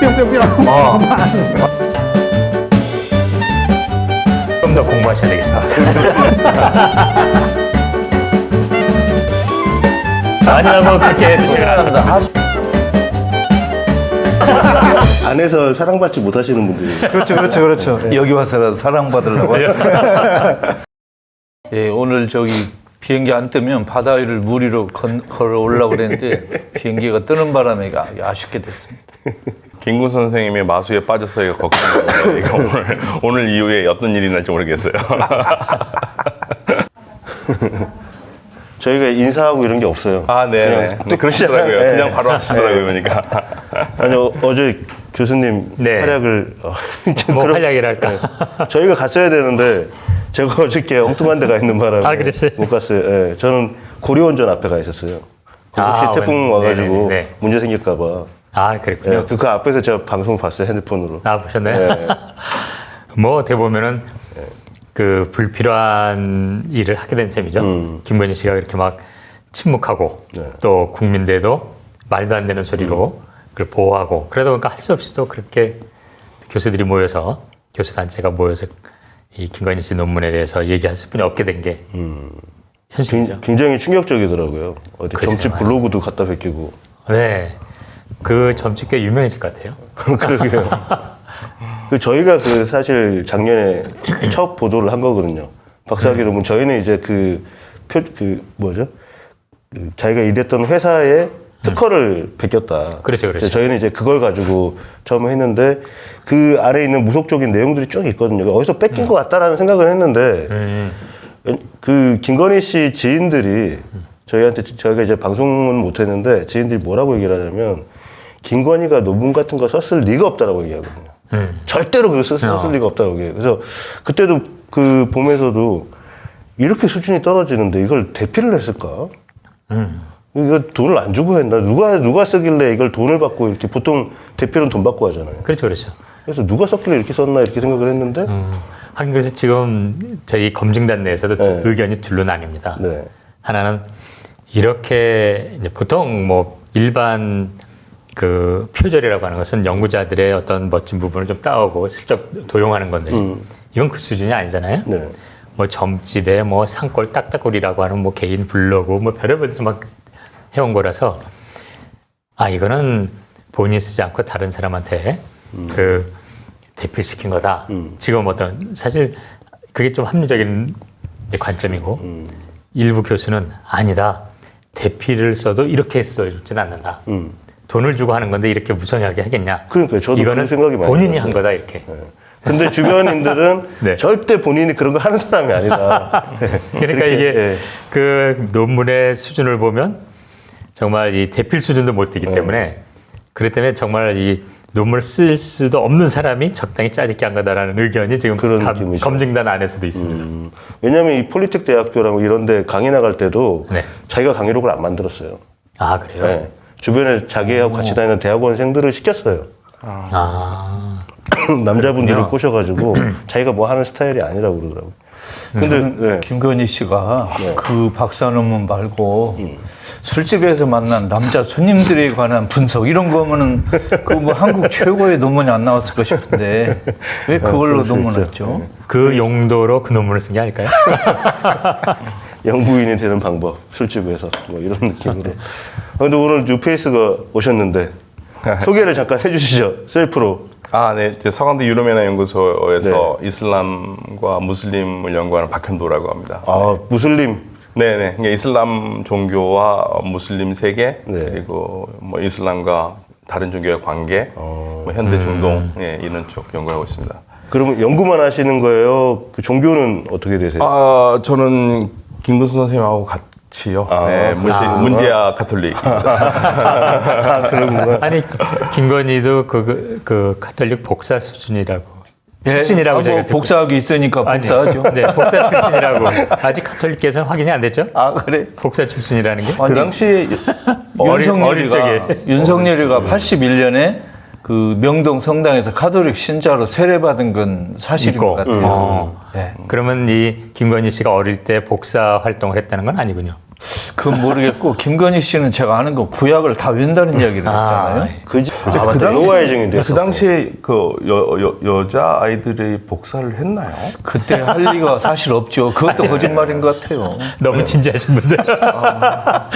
뿅뿅뿅. 어. 좀더 공부하셔야 되겠습니다. 아니라고 그렇게 드시면 안 됩니다. 안에서 사랑받지 못하시는 분들이 그렇죠, 그렇죠, 그렇죠. 여기 와서라도 사랑받으려고 왔습니다. 예, 오늘 저기 비행기 안 뜨면 바다 위를 무리로 건, 걸어 올라고 그랬는데 비행기가 뜨는 바람에 아- 아쉽게 됐습니다. 김구 선생님의 마수에 빠져서 걱정돼요. 이거 오늘 오늘 이후에 어떤 일이 날지 모르겠어요. 저희가 인사하고 이런 게 없어요. 아, 네, 네. 그러시더라고요. 네. 그냥 바로 하시더라고요, 그러니까. 아니 어, 어제 교수님 네. 활약을 어, 좀뭐 그런- 활약이랄까. 저희가 갔어야 되는데 제가 어저께 엉뚱한 데가 있는 바람에 아, 그랬어요? 못 갔어요. 예, 저는 고려원전 앞에 가 있었어요. 거기 혹시 아, 태풍 원- 와가지고 네네네, 네. 문제 생길까 봐. 아, 그랬군요. 예, 그, 그 앞에서 제가 방송 봤어요 핸드폰으로. 아, 보셨나요? 네. 뭐 어떻게 보면은 그 불필요한 일을 하게 된 셈이죠. 음. 김건희 씨가 그렇게 막 침묵하고 네. 또 국민대도 말도 안 되는 소리로 음. 그걸 보호하고 그러다 보니까 할 수 없이 또 그렇게 교수들이 모여서 교수 단체가 모여서 이 김건희 씨 논문에 대해서 얘기할 수뿐이 없게 된게 현실이죠. 굉- 굉장히 충격적이더라고요. 어디 글쎄요. 점집 블로그도 갖다 베끼고. 네. 그 점집 꽤 유명해질 것 같아요. 그러게요. 그 저희가 그 사실 작년에 첫 보도를 한 거거든요. 박사학위 음. 논문 저희는 이제 그 표 그 뭐죠? 그 자기가 일했던 회사에 특허를 베꼈다. 음. 그렇죠, 그렇죠. 저희는 이제 그걸 가지고 처음 했는데 그 아래 에 있는 무속적인 내용들이 쭉 있거든요. 어디서 뺏긴 것 같다라는 생각을 했는데 음. 그 김건희 씨 지인들이 저희한테 저희가 이제 방송은 못했는데 지인들이 뭐라고 얘기를 하냐면 김건희가 논문 같은 거 썼을 리가 없다라고 얘기하거든요. 음. 절대로 그거 썼, 썼을 어. 리가 없다고 얘기해요. 그래서 그때도 그 봄에서도 이렇게 수준이 떨어지는데 이걸 대피를 했을까? 음. 이거 돈을 안 주고 했나? 누가 누가 쓰길래 이걸 돈을 받고 이렇게 보통 대피는 돈 받고 하잖아요. 그렇죠, 그렇죠. 그래서 누가 썼길래 이렇게 썼나 이렇게 생각을 했는데 음. 하긴 그래서 지금 저희 검증단 내에서도 네. 의견이 둘로 나뉩니다. 네. 하나는 이렇게 이제 보통 뭐 일반 그 표절이라고 하는 것은 연구자들의 어떤 멋진 부분을 좀 따오고 슬쩍 도용하는 건데 이건 그 수준이 아니잖아요. 음. 네. 뭐 점집에 뭐 산골 딱딱골이라고 하는 뭐 개인 블로그 뭐 별의별 데서 막 해온 거라서 아 이거는 본인이 쓰지 않고 다른 사람한테 그 대필시킨 거다. 지금 어떤 사실 그게 좀 합리적인 관점이고 일부 교수는 아니다. 대피를 써도 이렇게 써주진 않는다. 음. 돈을 주고 하는 건데 이렇게 무성하게 하겠냐? 그러니까요. 저도 이거는 생각이 많이 본인이. 한 거다 이렇게. 근데 주변인들은 네. 절대 본인이 그런 거 하는 사람이 아니다. 그러니까 이게 예. 그 논문의 수준을 보면 정말 이 대필 수준도 못 되기 때문에 그렇기 때문에 정말 이 논문을 쓸 수도 없는 사람이 적당히 짜집게 한 거다라는 의견이 지금 그런 감- 느낌이죠. 검증단 안에서도 있습니다. 음, 왜냐하면 이 폴리텍 대학교랑 이런 데 강의 나갈 때도 네. 자기가 강의록을 안 만들었어요. 아 그래요? 네. 주변에 자기하고 같이 다니는 대학원생들을 시켰어요. 아 남자분들을 그렇군요. 꼬셔가지고 자기가 뭐 하는 스타일이 아니라고 그러더라고요. 근데 저는 네. 김건희 씨가 그 박사 논문 말고 음. 술집에서 만난 남자 손님들에 관한 분석 이런 거면은 그 뭐 한국 최고의 논문이 안 나왔을까 싶은데 왜 그걸로 그럴 수 논문을. 했죠? 그 용도로 그 논문을 쓴 게 아닐까요? 영부인이 되는 방법 술집에서 뭐 이런 느낌으로. 아, 근데 오늘 뉴페이스가 오셨는데 소개를 잠깐 해주시죠. 셀프로. 아, 네. 제 서강대 유럽연화 연구소에서 네. 이슬람과 무슬림을 연구하는 박현도라고 합니다. 아 무슬림. 네, 네. 그러니까 이슬람 종교와 무슬림 세계 네. 그리고 뭐 이슬람과 다른 종교의 관계, 어. 뭐 현대 중동 예, 이런 쪽 연구하고 있습니다. 그러면 연구만 하시는 거예요? 그 종교는 어떻게 되세요? 아, 저는 김근수 선생님하고 같이요. 아, 네, 문제, 아. 문제야 카톨릭. 아, 그런구나. 아니 김건희도 그, 그, 그 카톨릭 복사 수준이라고 출신이라고 아, 저희가 뭐 듣고 복사학위 있으니까 아니, 복사하죠. 네, 복사 출신이라고 아직 카톨릭께서는 확인이 안 됐죠? 아 그래? 복사 출신이라는 게그 당시에 어릴- 어릴 윤석열이가. 윤석열이가 81년에 그 명동 성당에서 가톨릭 신자로 세례받은 건 사실인 있고. 것 같아요. 어. 네. 그러면 이 김건희 씨가 어릴 때 복사 활동을 했다는 건 아니군요. 그건 모르겠고 김건희 씨는 제가 아는 거 구약을 다 외운다는 이야기를 아, 했잖아요. 그, 아, 맞다. 노아의 증인데. 그 당시에 그 여, 여, 여자 아이들이 복사를 했나요? 그때 할 리가 사실 없죠. 그것도 거짓말인 것 같아요. 너무 진지하신 분들. 아,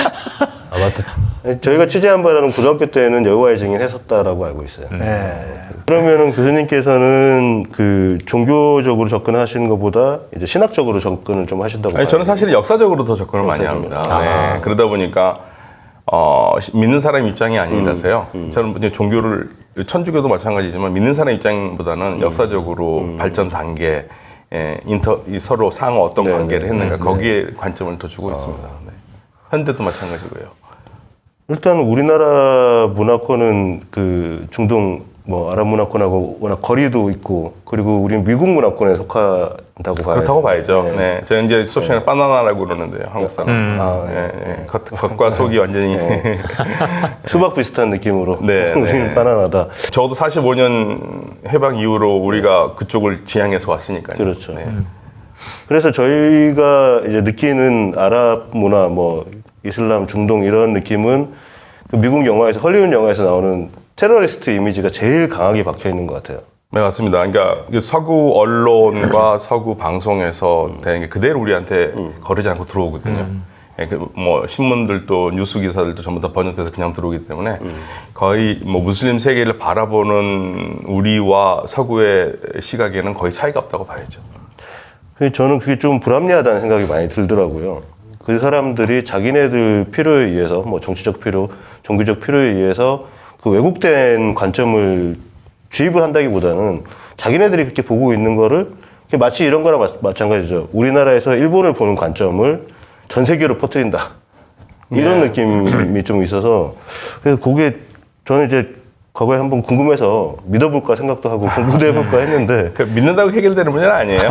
맞다. 저희가 취재한 바로는 고등학교 때는 여호와의 증인 했었다라고 알고 있어요. 네. 그러면은 교수님께서는 그 종교적으로 접근하시는 것보다 이제 신학적으로 접근을 좀 하신다고. 아니, 저는. 사실 역사적으로 더 접근을 많이 합니다. 네. 그러다 보니까 어, 시- 믿는 사람 입장이 아니라서요. 저는 이제 종교를 천주교도 마찬가지지만 믿는 사람 입장보다는 역사적으로 발전 단계, 예, 인터 이 서로 상호 어떤 네, 관계를 네. 했는가 거기에 관점을 더 주고 있습니다. 네. 현대도 마찬가지고요. 일단 우리나라 문화권은 그 중동 뭐 아랍 문화권하고 워낙 거리도 있고 그리고 우리는 미국 문화권에 속한다고 봐요. 그렇다고 봐야죠. 네. 제가 이제 수업 시간에 바나나라고 그러는데요. 한국 사람. 음. 아, 네, 네. 겉, 겉과 속이 완전히. 수박 비슷한 느낌으로 네, 우리는 네. 바나나다. 적어도 45년 해방 이후로 우리가 그쪽을 지향해서 왔으니까요. 그렇죠. 네. 그래서 저희가 이제 느끼는 아랍 문화, 뭐 이슬람, 중동 이런 느낌은 그 미국 영화에서 헐리우드 영화에서 나오는 테러리스트 이미지가 제일 강하게 박혀 있는 것 같아요. 네, 맞습니다. 그러니까 그 서구 언론과 서구 방송에서 되는 게 그대로 우리한테 거르지 않고 들어오거든요. 예, 그뭐 신문들도 뉴스 기사들도 전부 다 번역돼서 그냥 들어오기 때문에 거의 뭐 무슬림 세계를 바라보는 우리와 서구의 시각에는 거의 차이가 없다고 봐야죠. 저는 그게 좀 불합리하다는 생각이 많이 들더라고요. 그 사람들이 자기네들 필요에 의해서 뭐 정치적 필요, 종교적 필요에 의해서 그 왜곡된 관점을 주입을 한다기보다는 자기네들이 그렇게 보고 있는 거를 마치 이런 거랑 마, 마찬가지죠. 우리나라에서 일본을 보는 관점을 전 세계로 퍼뜨린다. 이런 느낌이 좀 있어서 그래서 그게 저는 이제 과거에 한번 궁금해서 믿어볼까 생각도 하고 공부도 해볼까 했는데 그 믿는다고 해결되는 문제는 아니에요.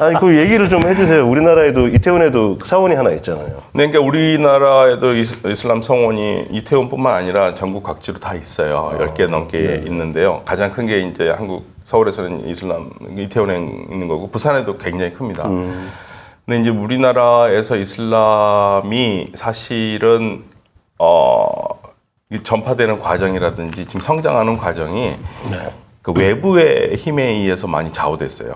아니 그 얘기를 좀 해주세요. 우리나라에도 이태원에도 사원이 하나 있잖아요. 네, 그러니까 우리나라에도 이슬람 성원이 이태원뿐만 아니라 전국 각지로 다 있어요. 10개 넘게 있는데요. 가장 큰 게 이제 한국 서울에서는 이슬람 이태원에 있는 거고 부산에도 굉장히 큽니다. 근데 이제 우리나라에서 이슬람이 사실은 어, 이 전파되는 과정이라든지 지금 성장하는 과정이 그 외부의 힘에 의해서 많이 좌우됐어요.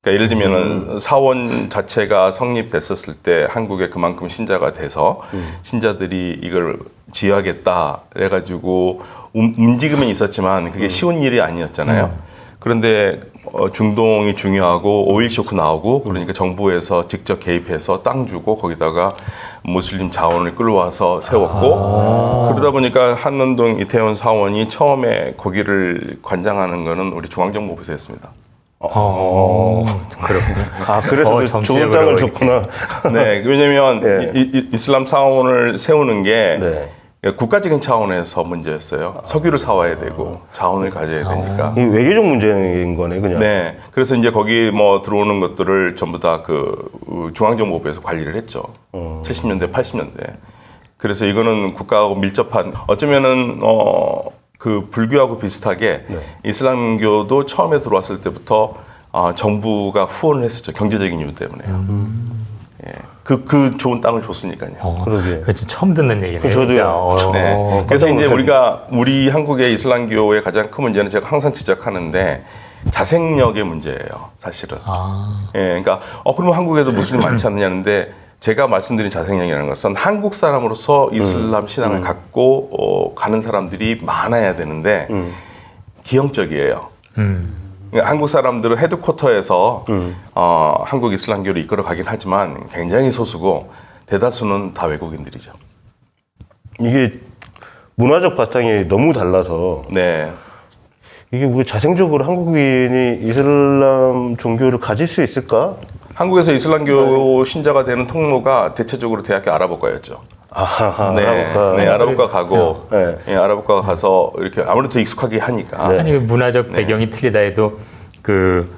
그러니까 예를 들면은 사원 자체가 성립됐었을 때 한국에 그만큼 신자가 돼서 신자들이 이걸 지휘하겠다 해가지고 움- 움직임은 있었지만 그게 쉬운 일이 아니었잖아요. 그런데 어, 중동이 중요하고 오일 쇼크 나오고 그러니까 정부에서 직접 개입해서 땅 주고 거기다가 무슬림 자원을 끌어와서 세웠고 그러다 보니까 한남동 이태원 사원이 처음에 거기를 관장하는 거는 우리 중앙정보부에서 했습니다. 어, 그렇군요. 아 그래서 어, 그 좋은 땅을. 줬구나. 네, 왜냐면 예. 이, 이- 이슬람 사원을 세우는 게 네. 국가적인 차원에서 문제였어요. 석유를 사와야 되고 자원을 가져야 되니까. 이 외교적 문제인 거네 그냥. 네, 그래서 이제 거기 뭐 들어오는 것들을 전부 다 그 중앙정보부에서 관리를 했죠. 70년대, 80년대. 그래서 이거는 국가하고 밀접한 어쩌면은 어 그 불교하고 비슷하게 이슬람교도 처음에 들어왔을 때부터 아, 정부가 후원을 했었죠 경제적인 이유 때문에요. 예, 그, 그 좋은 땅을 줬으니까요. 어, 그러게. 진짜 처음 듣는 얘기네요. 저도요. 진짜. 어, 네. 그래서 이제 우리가 우리 한국의 이슬람교의 가장 큰 문제는 제가 항상 지적하는데 자생력의 문제예요, 사실은. 아, 예, 그러니까 어 그러면 한국에도 무슬림 많지 않느냐는데 제가 말씀드린 자생력이라는 것은 한국 사람으로서 이슬람 신앙을 갖고 어, 가는 사람들이 많아야 되는데 기형적이에요. 음. 그러니까 한국 사람들은 헤드쿼터에서 어, 한국 이슬람교를 이끌어 가긴 하지만 굉장히 소수고 대다수는 다 외국인들이죠. 이게 문화적 바탕이 너무 달라서 네. 이게 우리 자생적으로 한국인이 이슬람 종교를 가질 수 있을까? 한국에서 이슬람교 신자가 되는 통로가 대체적으로 대학교 아랍어과였죠. 아하, 네, 아랍어가. 네, 아랍어과 가고, 네. 예, 아랍어과 가서 이렇게 아무래도 익숙하게 하니까. 네. 아니 그 문화적 배경이 틀리다 해도 그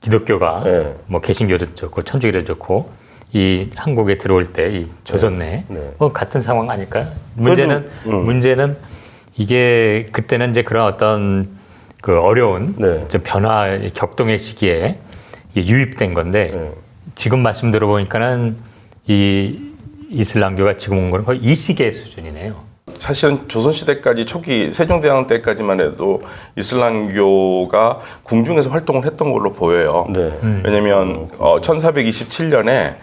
기독교가 네. 뭐 개신교도 좋고 천주교도 좋고 이 한국에 들어올 때 이 조선 내 네. 뭐 같은 상황 아닐까요? 문제는 음. 문제는 이게 그때는 이제 그런 어떤 그 어려운 네. 좀 변화 격동의 시기에 유입된 건데 네. 지금 말씀 들어보니까는 이 이슬람교가 지금 온 거는 거의 이 시기의 수준이네요. 사실은 조선시대까지 초기 세종대왕 때까지만 해도 이슬람교가 궁중에서 활동을 했던 걸로 보여요. 네. 왜냐면 어, 1427년에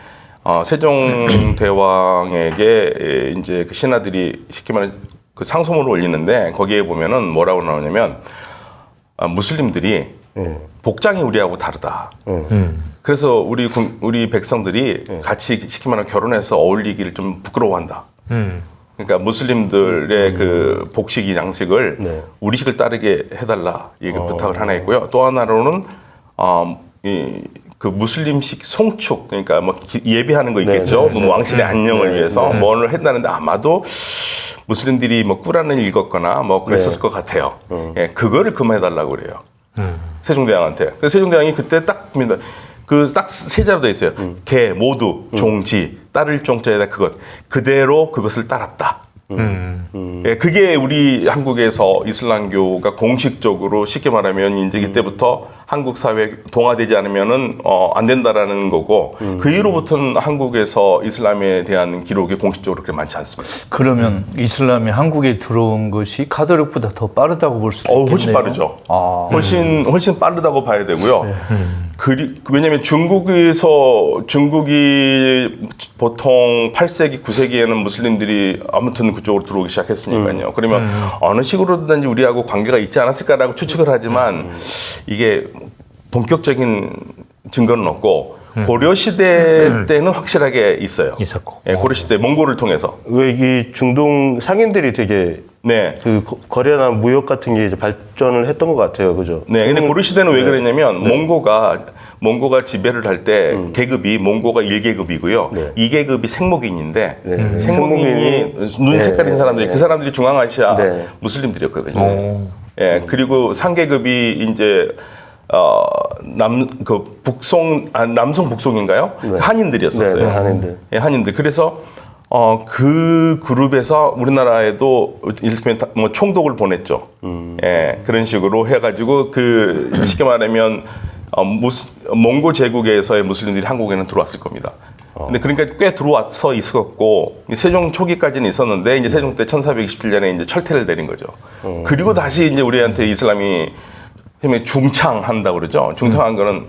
어, 세종대왕에게 에, 이제 그 신하들이 쉽게 말해 그 상소문을 올리는데 거기에 보면은 뭐라고 나오냐면 아, 무슬림들이 네. 복장이 우리하고 다르다. 그래서 우리 군- 우리 백성들이 같이 쉽게 말하면 결혼해서 어울리기를 좀 부끄러워한다. 음. 그러니까 무슬림들의 그 복식 양식을 네. 우리식을 따르게 해달라 이게 부탁을 하나 있고요. 또 하나로는 어, 이 그 무슬림식 송축 그러니까 뭐 기- 예비하는 거 있겠죠. 네, 네, 뭐 왕실의 안녕을 네, 위해서 뭐를 했다는데 아마도 무슬림들이 뭐 꾸란을 읽었거나 뭐 그랬었을 네. 것 같아요. 어. 예, 그거를 그만해달라고 그래요. 음. 세종대왕한테. 그래서 세종대왕이 그때 딱 봅니다. 그 딱 세 자로 돼 있어요. 음. 개 모두 종지 따를 종자에다 그것 그대로 그것을 따랐다. 음. 예, 그게 우리 한국에서 이슬람교가 공식적으로 쉽게 말하면 이제 이때부터 한국 사회 동화되지 않으면은 어, 안 된다라는 거고 그 이후로부터는 한국에서 이슬람에 대한 기록이 공식적으로 그렇게 많지 않습니다. 그러면 이슬람이 한국에 들어온 것이 가톨릭보다 더 빠르다고 볼 수도 어, 있겠네요. 훨씬 빠르죠. 아, 훨씬 훨씬 빠르다고 봐야 되고요. 그리, 왜냐하면 중국에서 중국이 보통 8세기, 9세기에는 무슬림들이 아무튼 그쪽으로 들어오기 시작했으니까요. 그러면 어느 식으로든지 우리하고 관계가 있지 않았을까라고 추측을 하지만 이게 본격적인 증거는 없고 고려 시대 때는 확실하게 있어요. 있었고. 예, 고려 시대 몽골을 통해서. 왜 이 중동 상인들이 되게 네. 그 거- 거래나 무역 같은 게 이제 발전을 했던 것 같아요, 그죠? 네, 근데 고려 시대는 왜 네. 그랬냐면 몽고가 몽고가 지배를 할때 계급이 몽고가 1계급이고요. 네. 2계급이 생목인인데 네. 생목인이 생목인이- 눈 네. 색깔인 사람들이 네. 그 사람들이 중앙아시아 네. 무슬림들이었거든요. 오. 예, 그리고 3계급이 이제 어, 남 그 북송 아, 남송 북송인가요? 네. 한인들이었었어요. 네, 네, 한인들. 예, 한인들. 그래서 어, 그 그룹에서 우리나라에도 다- 뭐 총독을 보냈죠. 음. 예, 그런 식으로 해가지고 그 쉽게 말하면 어, 무스, 몽고 제국에서의 무슬림들이 한국에는 들어왔을 겁니다. 어. 근데 그러니까 꽤 들어와서 있었고 세종 초기까지는 있었는데 이제 세종 때 1427년에 이제 철퇴를 내린 거죠. 어. 그리고 다시 이제 우리한테 이슬람이 힘에 중창한다 고 그러죠. 중창한 거는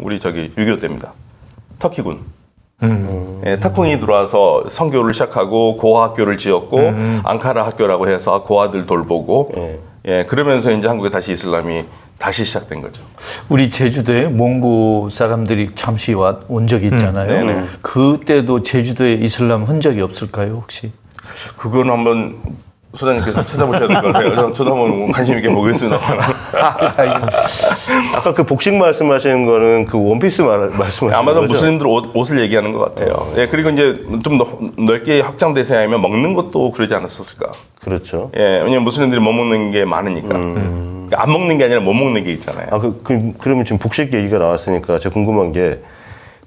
우리 저기 6.25 때입니다. 터키군. 예, 타쿵이 들어와서 선교를 시작하고 고아 학교를 지었고 앙카라 학교라고 해서 고아들 돌보고 예. 예, 그러면서 이제 한국에 다시 이슬람이 다시 시작된 거죠. 우리 제주도에 몽고 사람들이 잠시 와- 온 적이 있잖아요. 네네. 그때도 제주도에 이슬람 흔적이 없을까요, 혹시? 그건 한번 소장님께서 찾아보셔야 될 것 같아요. 저도 한번 관심 있게 보겠습니다. 아까 그 복식 말씀하시는 거는 그 원피스 말, 말씀하시는 아마도 거죠? 무슬림들 옷, 옷을 얘기하는 것 같아요. 예, 그리고 이제 좀 넓- 넓게 확장돼서 하면 먹는 것도 그러지 않았었을까. 그렇죠. 예, 왜냐면 무슬림들이 못 먹는 게 많으니까. 그러니까 안 먹는 게 아니라 못 먹는 게 있잖아요. 아, 그, 그, 그러면 지금 복식 얘기가 나왔으니까 제가 궁금한 게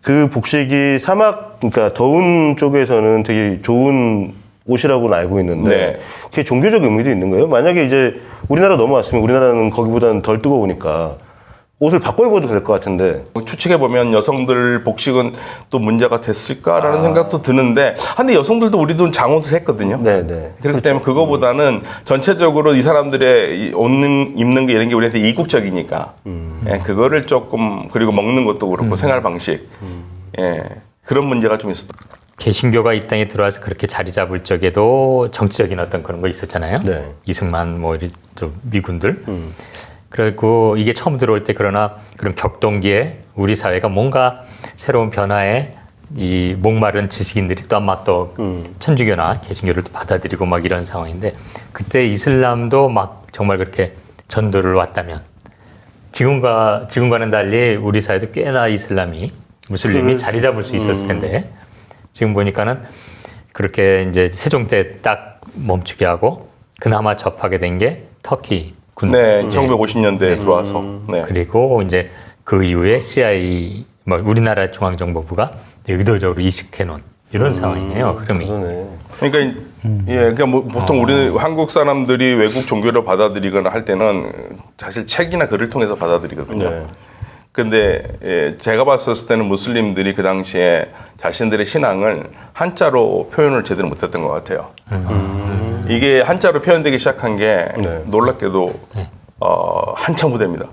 그 복식이 사막, 그러니까 더운 쪽에서는 되게 좋은 옷이라고는 알고 있는데 네. 그게 종교적 의미도 있는 거예요? 만약에 이제 우리나라 넘어왔으면 우리나라는 거기보다는 덜 뜨거우니까 옷을 바꿔 입어도 될 것 같은데 추측해 보면 여성들 복식은 또 문제가 됐을까라는 아. 생각도 드는데, 근데 여성들도 우리도 장옷을 했거든요. 네네. 그렇죠. 그렇기 때문에 그거보다는 전체적으로 이 사람들의 이 옷는 입는 게 이런 게 우리한테 이국적이니까 음. 예, 그거를 조금 그리고 먹는 것도 그렇고 생활 방식 음. 예, 그런 문제가 좀 있었다. 개신교가 이 땅에 들어와서 그렇게 자리 잡을 적에도 정치적인 어떤 그런 거 있었잖아요. 네. 이승만 뭐 이런 좀 미군들. 그리고 이게 처음 들어올 때 그러나 그런 격동기에 우리 사회가 뭔가 새로운 변화에 이 목마른 지식인들이 또 아마 또 천주교나 개신교를 또 받아들이고 막 이런 상황인데 그때 이슬람도 막 정말 그렇게 전도를 왔다면 지금과 지금과는 달리 우리 사회도 꽤나 이슬람이 무슬림이 자리 잡을 수 있었을 텐데 지금 보니까는 그렇게 이제 세종 때 딱 멈추게 하고 그나마 접하게 된 게 터키 군 네, 1950년대에 들어와서 네. 그리고 이제 그 이후에 CIA 뭐 우리나라 중앙정보부가 의도적으로 이식해 놓은 이런 상황이에요. 흐름이. 그러네. 그러니까 이- 예, 그러니까 뭐 보통 우리 한국 사람들이 외국 종교를 받아들이거나 할 때는 사실 책이나 글을 통해서 받아들이거든요. 네. 근데 예, 제가 봤었을 때는 무슬림들이 그 당시에 자신들의 신앙을 한자로 표현을 제대로 못했던 것 같아요. 이게 한자로 표현되기 시작한 게 네. 놀랍게도 어, 한참 후대입니다.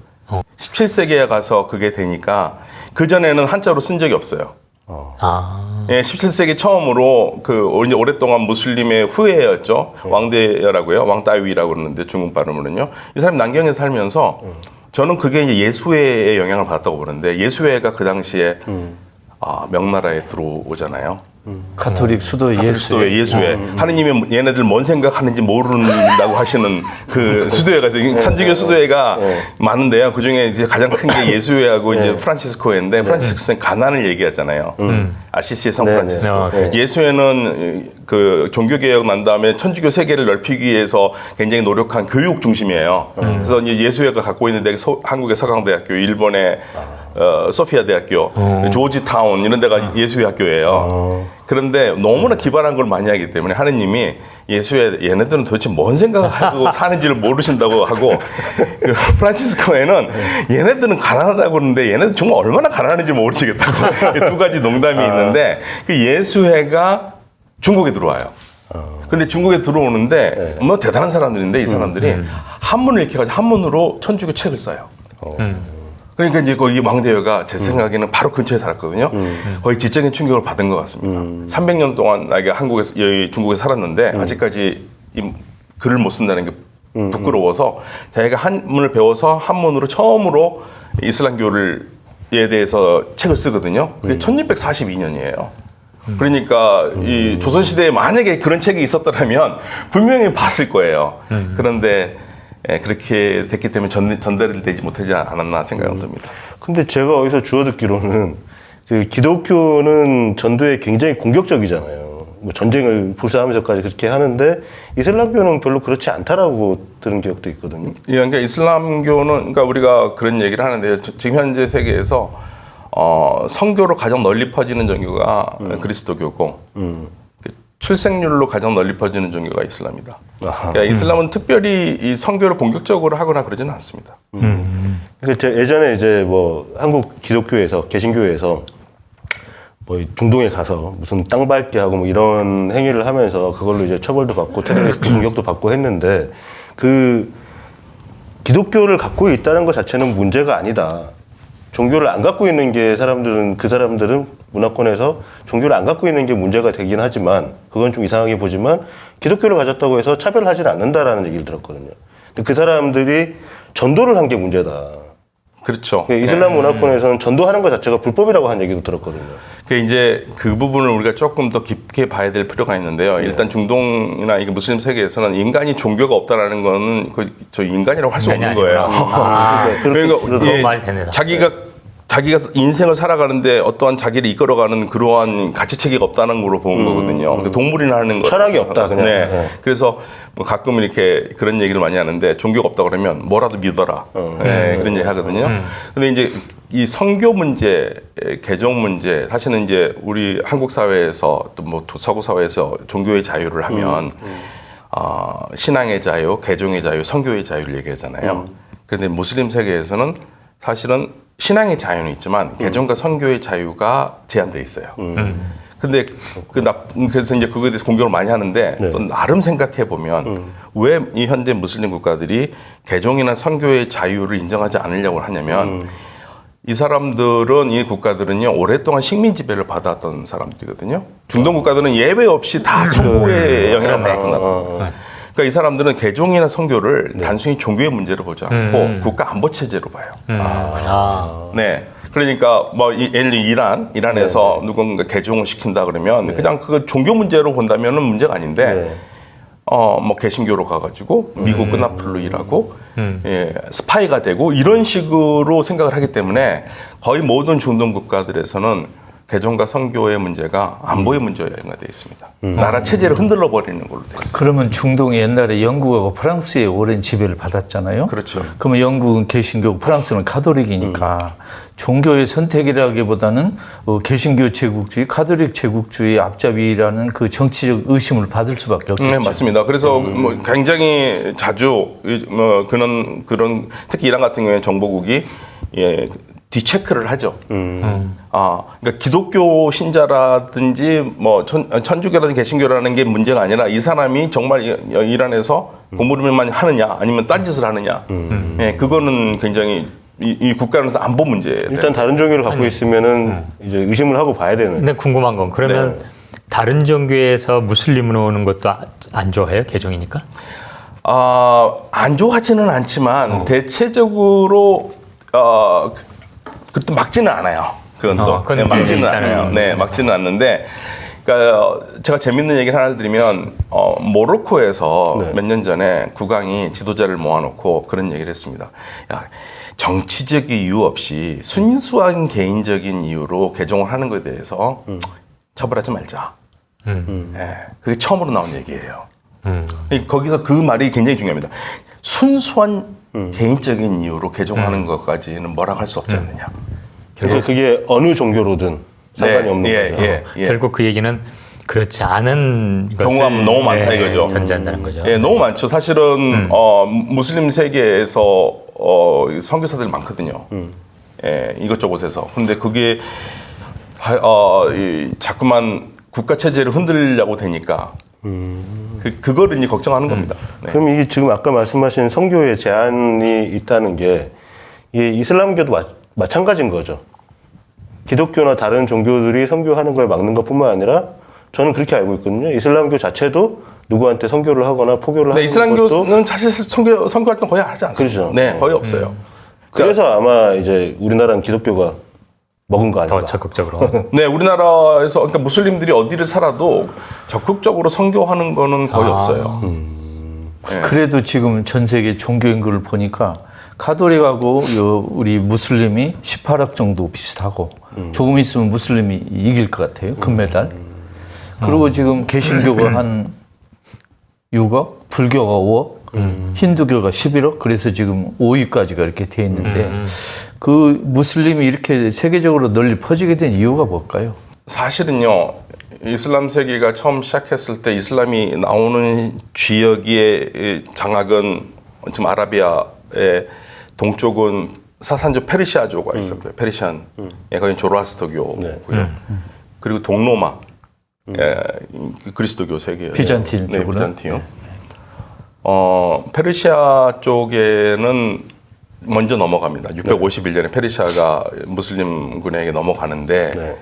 17세기에 가서 그게 되니까 그 전에는 한자로 쓴 적이 없어요. 아, 예, 17세기 처음으로 그 이제 오랫동안 무슬림의 후예였죠. 왕대라고요. 왕따위라고 그러는데 중국 발음으로는요. 이 사람이 남경에 살면서 저는 그게 이제 예수회의 영향을 받았다고 보는데 예수회가 그 당시에 아, 명나라에 들어오잖아요. 가톨릭 수도 가톨릭 예수. 수도회 예수회 하느님이 얘네들 뭔 생각하는지 모른다고 하시는 그 수도회가 있어요. 천주교 수도회가 많은데요. 그 중에 이제 가장 큰 게 예수회하고 이제 프란치스코회인데 프란치스코는 가난을 얘기하잖아요. 아시시의 성 네, 네. 프란치스코. 아. 예수회는 그 종교 개혁 난 다음에 천주교 세계를 넓히기 위해서 굉장히 노력한 교육 중심이에요. 그래서 이제 예수회가 갖고 있는 데가 서- 한국의 서강대학교, 일본의 어, 소피아 대학교, 조지 타운 이런 데가 예수회 학교예요. 그런데 너무나 기발한 걸 많이 하기 때문에 하느님이 예수의 얘네들은 도대체 뭔 생각을 하고 사는지를 모르신다고 하고 그 프란치스코에는 얘네들은 가난하다고 그러는데 얘네들 정말 얼마나 가난한지 모르시겠다고. 두 가지 농담이 있는데 그 예수회가 중국에 들어와요. 근데 중국에 들어오는데 뭐 대단한 사람들인데 이 사람들이 한문을 익혀가지고 한문으로 천주교 책을 써요. 그러니까 이제 거기 왕대회가 제 생각에는 바로 근처에 살았거든요. 거의 지적인 충격을 받은 것 같습니다. 300년 동안 나가 한국에서 여기 중국에 살았는데 아직까지 이 글을 못 쓴다는 게 부끄러워서 자기가 한문을 배워서 한문으로 처음으로 이슬람교를 에 대해서 책을 쓰거든요. 그게 1642년이에요. 그러니까 이 조선 시대에 만약에 그런 책이 있었더라면 분명히 봤을 거예요. 그런데 예, 그렇게 됐기 때문에 전, 전달이 되지 못하지 않았나 생각은 듭니다. 근데 제가 어디서 주워 듣기로는 그 기독교는 전도에 굉장히 공격적이잖아요. 뭐 전쟁을 불사하면서까지 그렇게 하는데 이슬람교는 별로 그렇지 않다라고 들은 기억도 있거든요. 예, 그러니까 이슬람교는 그러니까 우리가 그런 얘기를 하는데 지금 현재 세계에서 어, 성교로 가장 널리 퍼지는 종교가 그리스도교고 그 출생률로 가장 널리 퍼지는 종교가 이슬람이다. 아하. 그러니까 이슬람은 특별히 이 성교를 본격적으로 하거나 그러지는 않습니다. 그제 예전에 이제 뭐 한국 기독교에서 개신교에서 뭐 중동에 가서 무슨 땅 밟기 하고 뭐 이런 행위를 하면서 그걸로 이제 처벌도 받고 테러리스트 공격도 받고 했는데 그 기독교를 갖고 있다는 것 자체는 문제가 아니다. 종교를 안 갖고 있는 게 사람들은 그 사람들은 문화권에서 종교를 안 갖고 있는 게 문제가 되긴 하지만 그건 좀 이상하게 보지만 기독교를 가졌다고 해서 차별하지는 않는다라는 얘기를 들었거든요. 근데 그 사람들이 전도를 한 게 문제다. 그렇죠. 그 이슬람 문화권에서는 전도하는 것 자체가 불법이라고 한 얘기도 들었거든요. 그 이제 그 부분을 우리가 조금 더 깊게 봐야 될 필요가 있는데요. 일단 중동이나 이게 무슬림 세계에서는 인간이 종교가 없다라는 거는 거의 저 인간이라고 할 수 없는 인간이 거예요. 아니구나. 아, 그러니까 그거 말 되네. 자기가 자기가 인생을 살아가는데 어떠한 자기를 이끌어가는 그러한 가치 체계가 없다는 걸로 보는 거거든요. 그러니까 동물이나 하는 거. 철학이 없다, 그냥. 네. 네. 그래서 뭐 가끔 이렇게 그런 얘기를 많이 하는데 종교가 없다 그러면 뭐라도 믿어라. 네, 그런 얘기 하거든요. 근데 이제 이 성교 문제, 개종 문제, 사실은 이제 우리 한국 사회에서 또 뭐 서구 사회에서 종교의 자유를 하면 어, 신앙의 자유, 개종의 자유, 성교의 자유를 얘기하잖아요. 그런데 무슬림 세계에서는 사실은 신앙의 자유는 있지만 개종과 성교의 자유가 제한돼 있어요. 근데 그 나, 그래서 이제 그거에 대해서 공격을 많이 하는데 또 나름 생각해 보면 왜이 현재 무슬림 국가들이 개종이나 성교의 자유를 인정하지 않으려고 하냐면 이 사람들은 이 국가들은요 오랫동안 식민 지배를 받았던 사람들이거든요. 중동 국가들은 예외 없이 다 성고의 영향을 받았던 나라. 그러니까 이 사람들은 개종이나 성교를 단순히 종교의 문제로 보지 않고 국가 안보 체제로 봐요. 아, 네. 그러니까 뭐 이- 예를 들어 이란 이란에서 누군가 개종을 시킨다 그러면 그냥 그 종교 문제로 본다면은 문제가 아닌데 네. 어뭐 개신교로 가가지고 미국 끈앞풀로 일하고 예, 스파이가 되고 이런 식으로 생각을 하기 때문에 거의 모든 중동 국가들에서는 개종과 선교의 문제가 안보의 문제가 연관되어 있습니다. 나라 체제를 흔들러 버리는 걸로 되어 있습니다. 그러면 중동이 옛날에 영국하고 프랑스의 오랜 지배를 받았잖아요. 그렇죠. 그러면 영국은 개신교고 프랑스는 카톨릭이니까 종교의 선택이라기보다는 어, 개신교 제국주의, 카톨릭 제국주의 앞잡이라는 그 정치적 의심을 받을 수밖에 없겠죠. 네, 맞습니다. 그래서 뭐 굉장히 자주 이- 뭐 그런 그런 특히 이란 같은 경우에 정보국이 예, 뒤체크를 하죠. 아, 그러니까 기독교 신자라든지 뭐 천, 천주교라든지 개신교라는 게 문제가 아니라 이 사람이 정말 이- 이란에서 공부를만 하느냐 아니면 딴짓을 하느냐. 예, 그거는 굉장히 이, 이 국가에서 안보 문제예요. 일단 다른 종교를 갖고 있으면은 이제 의심을 하고 봐야 되는. 근데 궁금한 건 그러면 네. 다른 종교에서 무슬림으로 오는 것도 아- 안 좋아해요? 개종이니까? 아, 안 좋아하지는 않지만 대체적으로 어, 그, 또 막지는 않아요. 그건 또 어, 네, 막지는. 않아요. 네, 막지는 않는데. 그러니까 어, 제가 재밌는 얘기를 하나 드리면 어, 모로코에서 네. 몇년 전에 국왕이 지도자를 모아놓고 그런 얘기를 했습니다. 야, 정치적 이유 없이 순수한 개인적인 이유로 개종을 하는 것에 대해서 처벌하지 말자. 음. 예, 그게 처음으로 나온 얘기예요. 음. 이- 거기서 그 말이 굉장히 중요합니다. 순수한 음. 개인적인 이유로 개종하는 것까지는 뭐라고 할수 없지 않느냐. 그래서 그게 어느 종교로든 상관이 네, 없는 예, 거죠. 예, 예. 결국 그 얘기는 그렇지 않은 경우가 너무 많다 예, 이거죠. 전제한다는 거죠. 예, 너무 많죠. 사실은 어, 무슬림 세계에서 어, 선교사들 많거든요. 예, 이것저것에서. 근데 그게 하- 어, 이, 자꾸만 국가 체제를 흔들려고 되니까 그, 그거를 이제 걱정하는 겁니다. 네. 그럼 이게 지금 아까 말씀하신 성교에 제한이 있다는 게 이게 이슬람교도 마, 마찬가지인 거죠. 기독교나 다른 종교들이 선교하는 걸 막는 것뿐만 아니라 저는 그렇게 알고 있거든요. 이슬람교 자체도 누구한테 선교를 하거나 포교를 네, 하는 것도 이슬람교는 사실 선교, 선교 활동 거의 하지 않습니다. 그렇죠. 네, 거의 없어요. 그래서 아마 이제 우리나라는 기독교가 먹은 거 아닌가. 더 적극적으로. 네, 우리나라에서 그러니까 무슬림들이 어디를 살아도 적극적으로 선교하는 거는 거의 아. 없어요. 네. 그래도 지금 전 세계 종교 인구를 보니까 카톨릭하고 요 우리 무슬림이 18억 정도 비슷하고 조금 있으면 무슬림이 이길 것 같아요 금메달. 그리고 지금 개신교가 한 6억, 불교가 5억, 힌두교가 11억. 그래서 지금 5위까지가 이렇게 돼 있는데 그 무슬림이 이렇게 세계적으로 널리 퍼지게 된 이유가 뭘까요? 사실은요, 이슬람 세계가 처음 시작했을 때 이슬람이 나오는 지역의 장악은 지금 아라비아의 동쪽은 사산조 페르시아조가 있었고요. 페르시안, 예, 거기 조로아스터교고요. 그리고 동로마, 예, 그 그리스도교 세계예요. 비잔틴 네, 쪽으로? 비잔티요. 어, 페르시아 쪽에는 먼저 넘어갑니다. 651년에 페르시아가 무슬림군에게 넘어가는데 네.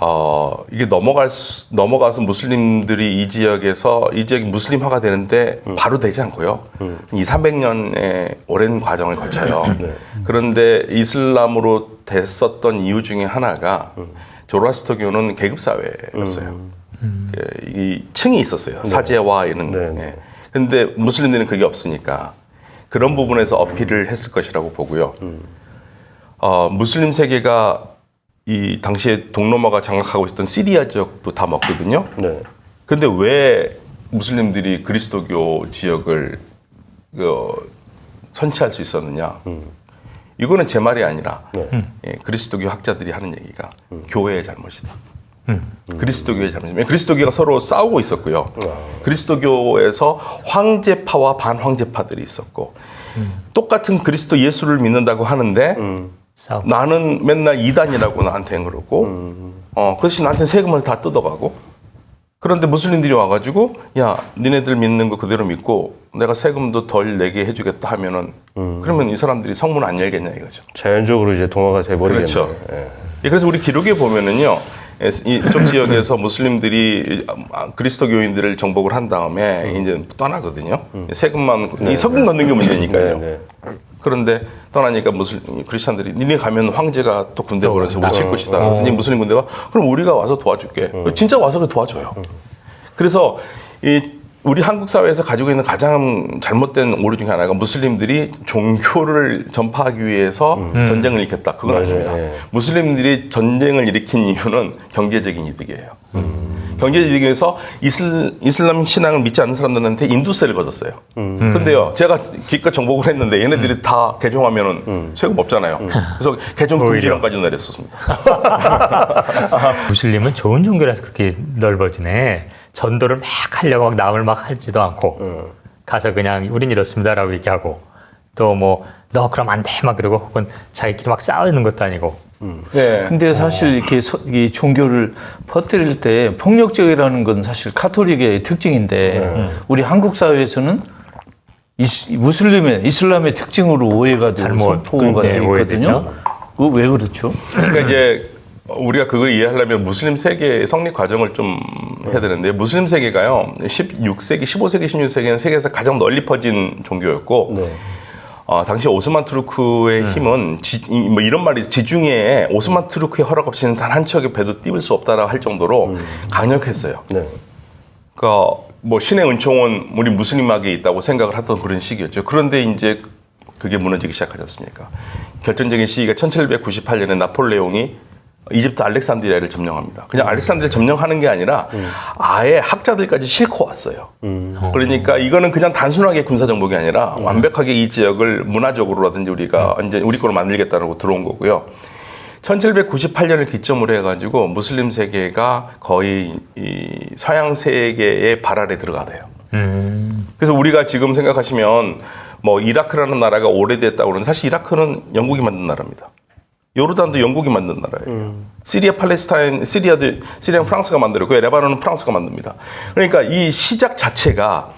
어, 이게 넘어갈 수, 넘어가서 무슬림들이 이 지역에서 이 지역이 무슬림화가 되는데 바로 되지 않고요. 2, 300년의 오랜 과정을 거쳐요. 그런데 이슬람으로 됐었던 이유 중에 하나가 조로아스터교는 계급 사회였어요. 그, 이 층이 있었어요. 사제와 이런. 네. 예. 근데 무슬림들은 그게 없으니까 그런 부분에서 어필을 했을 것이라고 보고요. 어, 무슬림 세계가 이 당시에 동로마가 장악하고 있었던 시리아 지역도 다 먹거든요. 네. 근데 왜 무슬림들이 그리스도교 지역을 그, 선취할 수 있었느냐? 이거는 제 말이 아니라 네. 예, 그리스도교 학자들이 하는 얘기가 교회의 잘못이다. 그리스도교의 잘못이다. 그리스도교가 서로 싸우고 있었고요. 그리스도교에서 황제파와 반황제파들이 있었고 똑같은 그리스도 예수를 믿는다고 하는데 싸움. 나는 맨날 이단이라고 나한테 그러고 어 그것이 나한테 세금을 다 뜯어가고 그런데 무슬림들이 와가지고 야 니네들 믿는 거 그대로 믿고 내가 세금도 덜 내게 해주겠다 하면은 그러면 이 사람들이 성문 안 열겠냐 이거죠. 자연적으로 이제 동화가 돼버리겠네요. 그렇죠. 예. 예, 그래서 우리 기록에 보면은요, 에, 이쪽 지역에서 무슬림들이 아, 그리스도교인들을 정복을 한 다음에 이제 떠나거든요. 세금만 이 세금 걷는 게 문제니까요. 네, 그런데 떠나니까 무슬림 크리스천들이 니네 가면 황제가 또 군대 보내서 우리 칠 것이다. 그랬더니 무슬림 군대가 그럼 우리가 와서 도와줄게. 진짜 와서 그 도와줘요. 그래서 이 우리 한국 사회에서 가지고 있는 가장 잘못된 오류 중에 하나가 무슬림들이 종교를 전파하기 위해서 전쟁을 일으켰다. 그건 맞아요. 아닙니다. 예. 무슬림들이 전쟁을 일으킨 이유는 경제적인 이득이에요. 경제적 이득에서 이슬, 이슬람 신앙을 믿지 않는 사람들한테 인두세를 걷었어요. 근데요, 제가 기껏 정복을 했는데 얘네들이 다 개종하면은 세금 없잖아요. 그래서 개종 금지령까지 내렸었습니다. 무슬림은 좋은 종교라서 그렇게 넓어지네. 전도를 막 하려고 막 남을 막 하지도 않고 가서 그냥 우린 이렇습니다라고 얘기하고 또 뭐 너 그럼 안 돼 막 그러고 혹은 자기끼리 막 싸우는 것도 아니고 네. 근데 사실 이렇게 서- 이 종교를 퍼뜨릴 때 폭력적이라는 건 사실 카톨릭의 특징인데 우리 한국 사회에서는 이스, 무슬림의 이슬람의 특징으로 오해가 되고 잘못, 네, 오해되죠. 있거든요. 그거 왜 그렇죠? 그러니까 이제 우리가 그걸 이해하려면 무슬림 세계의 성립 과정을 좀 해야 되는데 무슬림 세계가요 16세기, 15세기, 16세기는 세계에서 가장 널리 퍼진 종교였고 네. 어, 당시 오스만 투르크의 힘은 지, 이- 뭐 이런 말이 지중해에 오스만 투르크의 허락 없이는 단 한 척의 배도 띄울 수 없다라고 할 정도로 강력했어요. 네. 그러니까 뭐 신의 은총은 우리 무슬림학에 있다고 생각을 하던 그런 시기였죠. 그런데 이제 그게 무너지기 시작하지 않습니까? 결정적인 시기가 1798년에 나폴레옹이 이집트 알렉산드리아를 점령합니다. 그냥 알렉산드리아 점령하는 게 아니라 아예 학자들까지 싣고 왔어요. 그러니까 이거는 그냥 단순하게 군사 정복이 아니라 완벽하게 이 지역을 문화적으로라든지 우리가 이제 우리 걸로 만들겠다고 들어온 거고요. 1798년을 기점으로 해가지고 무슬림 세계가 거의 이 서양 세계의 발 아래 들어가대요. 음, 그래서 우리가 지금 생각하시면 뭐 이라크라는 나라가 오래됐다고 그러는 사실 이라크는 영국이 만든 나라입니다. 요르단도 영국이 만든 나라예요. 시리아, 팔레스타인, 시리아도 시리아 프랑스가 만들었고요. 레바논은 프랑스가 만듭니다. 그러니까 이 시작 자체가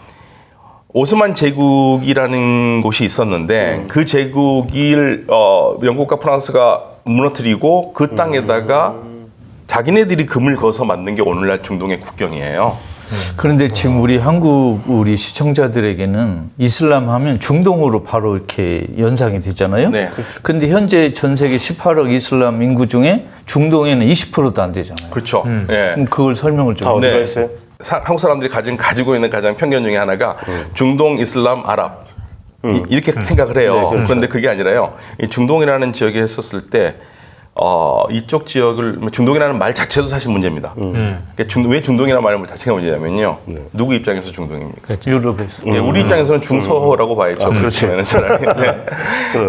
오스만 제국이라는 곳이 있었는데 그 제국을 어, 영국과 프랑스가 무너뜨리고 그 땅에다가 자기네들이 금을 거서 만든 게 오늘날 중동의 국경이에요. 그런데 지금 우리 한국 우리 시청자들에게는 이슬람 하면 중동으로 바로 이렇게 연상이 되잖아요. 네. 근데 현재 전 세계 18억 이슬람 인구 중에 중동에는 20%도 안 되잖아요. 그렇죠. 예. 그럼 그걸 설명을 좀. 다 어디가 네. 한국 사람들이 가진 가지고 있는 가장 편견 중에 하나가 중동 이슬람 아랍 이- 이렇게 생각을 해요. 그런데 그게 아니라요. 이 중동이라는 지역에 했었을 때 어, 이쪽 지역을 중동이라는 말 자체도 사실 문제입니다. 그러니까 중- 왜 중동이라는 말 자체가 문제냐면요. 누구 입장에서 중동입니까? 그렇죠. 유럽에서. 예, 우리 입장에서는 중서라고 봐야죠. 그렇지만은 차라리. 네.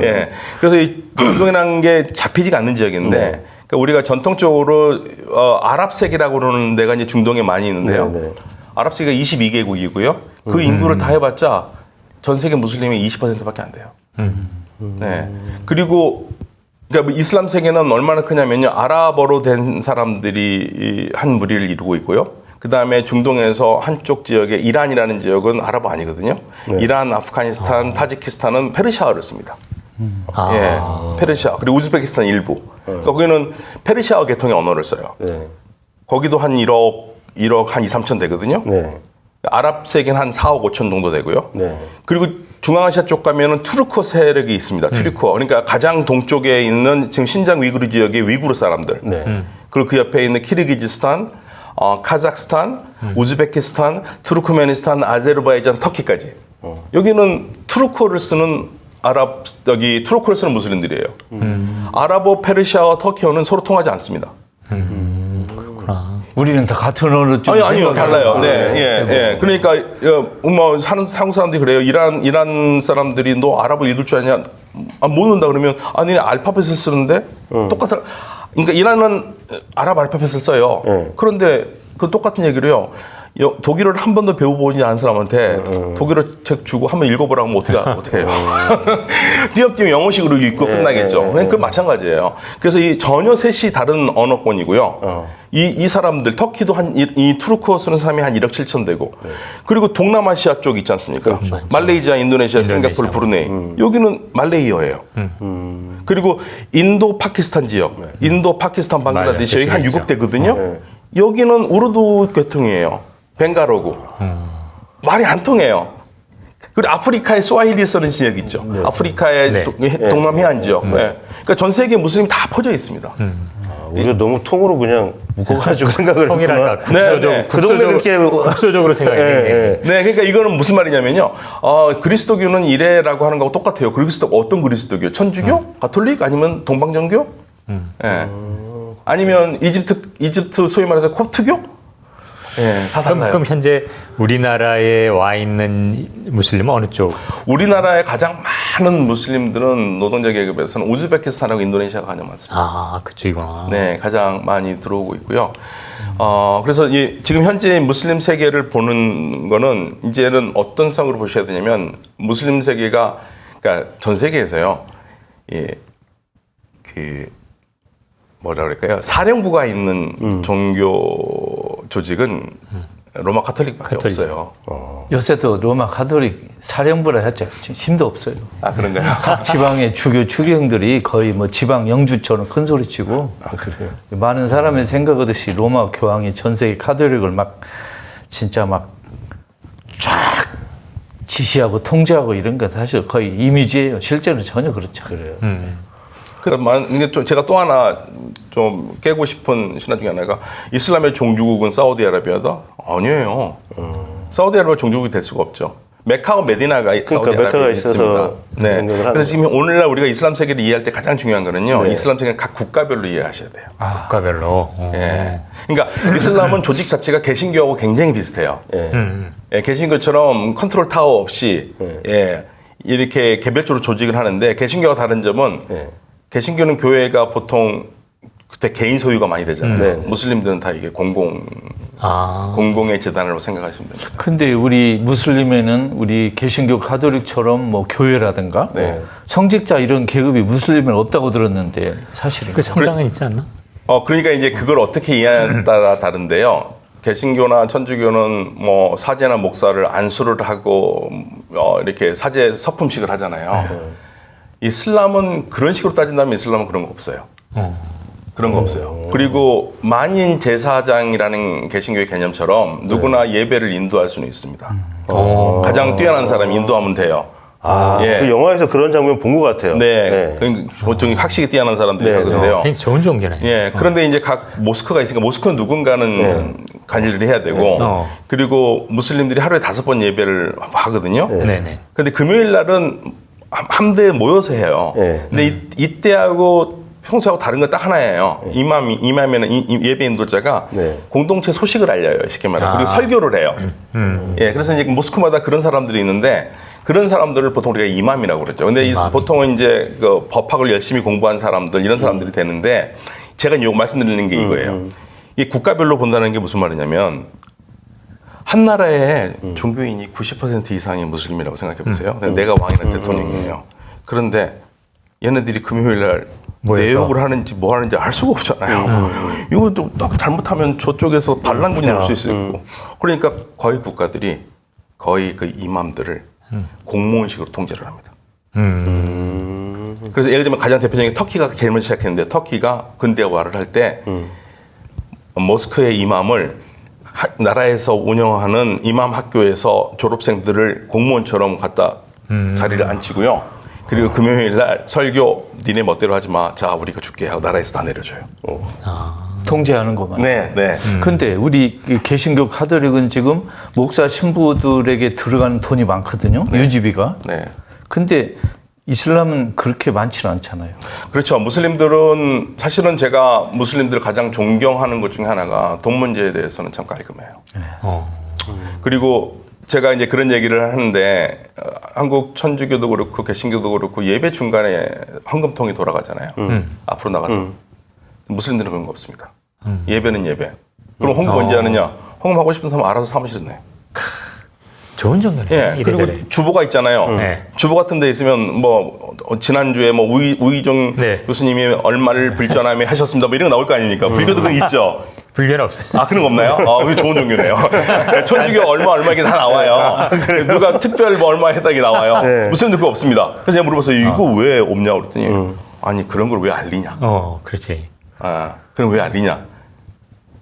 예. 그래서 이 중동이라는 게 잡히지가 않는 지역인데, 그러니까 우리가 전통적으로 어, 아랍 세계라고 그러는 데가 이제 중동에 많이 있는데요. 네, 네. 아랍 세계가 22개국이고요. 그 인구를 다 해봤자 전 세계 무슬림이 20%밖에 안 돼요. 네. 그리고 그러니까 뭐 이슬람 세계는 얼마나 크냐면요. 아랍어로 된 사람들이 이한 무리를 이루고 있고요. 그 다음에 중동에서 한쪽 지역에 이란이라는 지역은 아랍어 아니거든요. 이란, 아프가니스탄, 타지키스탄은 페르시아어를 씁니다. 아, 예, 페르시아 그리고 우즈베키스탄 일부. 거기는 페르시아어 계통의 언어를 써요. 네. 거기도 한 1억, 1억 한 2, 3천 되거든요. 네. 아랍 세계는 한 4억 5천 정도 되고요. 네. 그리고 중앙아시아 쪽 가면은 투르크 세력이 있습니다. 투르크. 그러니까 가장 동쪽에 있는 지금 신장 위구르 지역의 위구르 사람들. 네. 그리고 그 옆에 있는 키르기즈스탄, 어, 카자흐스탄, 우즈베키스탄, 투르크메니스탄, 아제르바이잔, 터키까지. 여기는 투르크어를 쓰는 아랍 여기 투르크를 쓰는 무슬림들이에요. 아랍어, 페르시아와 터키어는 서로 통하지 않습니다. 그렇구나. 우리는 다 같은 언어를 좀 아니 아니요. 달라요. 네, 예, 예. 그러니까 어, 뭐 사는 한국 사람들이 그래요. 이란 이란 사람들이 너 아랍어 읽을 줄 아냐? 아, 모른다 그러면 아니 알파벳을 쓰는데 똑같아. 그러니까 이란은 아랍 알파벳을 써요. 네. 그런데 그 똑같은 얘기를요. 여- 독일어를 한 번도 배워보지 않은 사람한테 독일어 책 주고 한번 읽어보라고 하면 어떻게 어떻게 해요? 띄엄띄엄 영어식으로 읽고 끝나겠죠. 그그 마찬가지예요. 그래서 이 전혀 셋이 다른 언어권이고요. 이, 이 사람들 터키도 한이 투르크어 쓰는 사람이 한 1억 7천 되고 그리고 동남아시아 쪽 있지 않습니까? 말레이시아, 인도네시아, 싱가포르, 브루네이 여기는 말레이어예요. 그리고 인도 파키스탄 지역, 인도 파키스탄 방글라데시 여기 한 그렇죠. 6억 되거든요. 네. 여기는 우르두 계통이에요. 벵갈어고 말이 안 통해요. 그리고 아프리카에 스와힐리 쓰는 지역 있죠. 아프리카의 네. 도- 동남 해안 지역. 네. 그러니까 전 세계 무슬림 다 퍼져 있습니다. 우리가 너무 통으로 그냥 묶어가지고 생각을 통일할까. 국소적 네, 네. 그 동네 그렇게 국소적으로 생각해. 예, 예. 네, 그러니까 이거는 무슨 말이냐면요. 어, 그리스도교는 이래라고 하는 거하고 똑같아요. 그리스도가 어떤 그리스도교? 천주교? 가톨릭? 아니면 동방정교? 예. 아니면 이집트 이집트 소위 말해서 콥트교? 예, 다 그럼. 그럼 현재 우리나라에 와 있는 무슬림은 어느 쪽? 우리나라의 가장 많은 무슬림들은 노동자 계급에서는 우즈베키스탄하고 인도네시아가 가장 많습니다. 아 그쪽이구나. 네, 가장 많이 들어오고 있고요. 어, 그래서 이, 지금 현재 무슬림 세계를 보는 거는 이제는 어떤 성으로 보셔야 되냐면 무슬림 세계가 그러니까 전 세계에서요. 예, 그 뭐라 그럴까요? 사령부가 있는 종교 조직은 로마 카톨릭밖에 카톨릭. 없어요. 요새도 로마 가톨릭 사령부라 했죠. 지금 힘도 없어요. 아 그런가요? 각 지방의 주교 추경들이 거의 뭐 지방 영주처럼 큰 소리 치고 아 그래요. 많은 사람이 생각하듯이 로마 교황이 전 세계 카톨릭을 막 진짜 막 쫙 지시하고 통제하고 이런 거 사실 거의 이미지예요. 실제는 전혀 그렇지 않아요. 그 러면 이게 또 제가 또 하나 좀 깨고 싶은 신화 중에 하나가 이슬람의 종주국은 사우디아라비아다? 아니에요. 사우디아라비아 종주국이 될 수가 없죠. 메카와 메디나가 사우디아라비아에 메카가 있습니다. 네. 그래서 지금 오늘날 우리가 이슬람 세계를 이해할 때 가장 중요한 거는요. 네. 이슬람 세계는 각 국가별로 이해하셔야 돼요. 국가별로. 어. 예. 그러니까 이슬람은 조직 자체가 개신교하고 굉장히 비슷해요. 예. 음. 예, 개신교처럼 컨트롤 타워 없이 네. 예, 이렇게 개별적으로 조직을 하는데 개신교와 다른 점은 예. 개신교는 교회가 보통 그때 개인 소유가 많이 되잖아요. 네. 무슬림들은 다 이게 공공 아. 공공의 재단으로 생각하시면 됩니다. 근데 우리 무슬림에는 우리 개신교 가톨릭처럼 뭐 교회라든가 네. 성직자 이런 계급이 무슬림은 없다고 들었는데 사실은 그 성당은 있지 않나? 어 그러니까 이제 그걸 어떻게 이해하냐에 따라 다른데요. 개신교나 천주교는 뭐 사제나 목사를 안수를 하고 어, 이렇게 사제 서품식을 하잖아요. 이슬람은 그런 식으로 따진다면 이슬람은 그런 거 없어요. 어. 그런 거 없어요. 그리고 만인 제사장이라는 개신교의 개념처럼 누구나 예배를 인도할 수는 있습니다. 어. 가장 뛰어난 사람이 인도하면 돼요. 아, 예. 그 영화에서 그런 장면 본 것 같아요. 네, 그 보통 확실히 뛰어난 사람들이 네, 하는데요. 굉장히 좋은 종교네. 예, 그런데 이제 각 모스크가 있으니까 모스크는 누군가는 관리를 해야 되고, 어. 그리고 무슬림들이 하루에 다섯 번 예배를 하거든요. 네 네. 근데 금요일 날은 함- 함대에 모여서 해요. 네. 근데 이, 이때하고 평소하고 다른 건 딱 하나예요. 이맘이 이맘에는 이- 이 예배 인도자가 네. 공동체 소식을 알려요. 쉽게 말해. 요 아. 그리고 설교를 해요. 음. 예, 그래서 이제 모스크마다 그런 사람들이 있는데 그런 사람들을 보통 우리가 이맘이라고 그러죠. 근데 이 이맘. 보통은 이제 그 법학을 열심히 공부한 사람들 이런 사람들이 되는데 제가 요 말씀드리는 게 이거예요. 이 국가별로 본다는 게 무슨 말이냐면 한 나라의 종교인이 90% 이상이 무슬림이라고 생각해 보세요. 내가 왕이나 대통령이에요. 그런데 얘네들이 금요일 날. 내욕을 하는지 뭐 하는지 알 수가 없잖아요. 이거 또딱 잘못하면 저쪽에서 반란군이 올수 있고. 그러니까 거의 국가들이 거의 그 이맘들을 공무원식으로 통제를 합니다. 음. 그래서 예를 들면 가장 대표적인 게 터키가 개념을 시작했는데 터키가 근대화를 할 때 모스크의 이맘을 하- 나라에서 운영하는 이맘 학교에서 졸업생들을 공무원처럼 갖다 자리를 앉히고요. 그리고 금요일 날 설교 니네 멋대로 하지 마. 자 우리가 줄게 하고 나라에서 다 내려줘요. 통제하는 것만. 네, 네. 근데 우리 그 개신교 카톨릭은 지금 목사 신부들에게 들어가는 돈이 많거든요. 유지비가. 네. 근데 이슬람은 그렇게 많지는 않잖아요. 그렇죠. 무슬림들은 사실은 제가 무슬림들 가장 존경하는 것 중에 하나가 돈 문제에 대해서는 참 깔끔해요. 어. 그리고 제가 이제 그런 얘기를 하는데 어, 한국 천주교도 그렇고 개신교도 그렇고 예배 중간에 헌금통이 돌아가잖아요. 앞으로 나가서 무슬림들은 그런 거 없습니다. 예배는 예배. 그럼 헌금 언제 하느냐? 헌금하고 싶은 사람 알아서 사무실에 내. 좋은 종교네. 예. 그리고 이래저래. 주보가 있잖아요. 네. 주보 같은 데 있으면 뭐 어, 지난주에 뭐 우이, 우이종 네. 교수님이 얼마를 불전함에 하셨습니다. 뭐 이런 거 나올 거 아닙니까? 불교도 그거 있죠. 불교는 없어요. 아 그런 거 없나요? 아, 이거 좋은 종교네요. 천주교 얼마 얼마 이게 다 나와요. 누가 특별 뭐 얼마 했다 게 나와요. 네. 무슬림도 그거 없습니다. 그래서 제가 물어봤어요. 이거 왜 없냐 그랬더니 아니 그런 걸 왜 알리냐? 어, 그렇지. 아 그럼 왜 알리냐?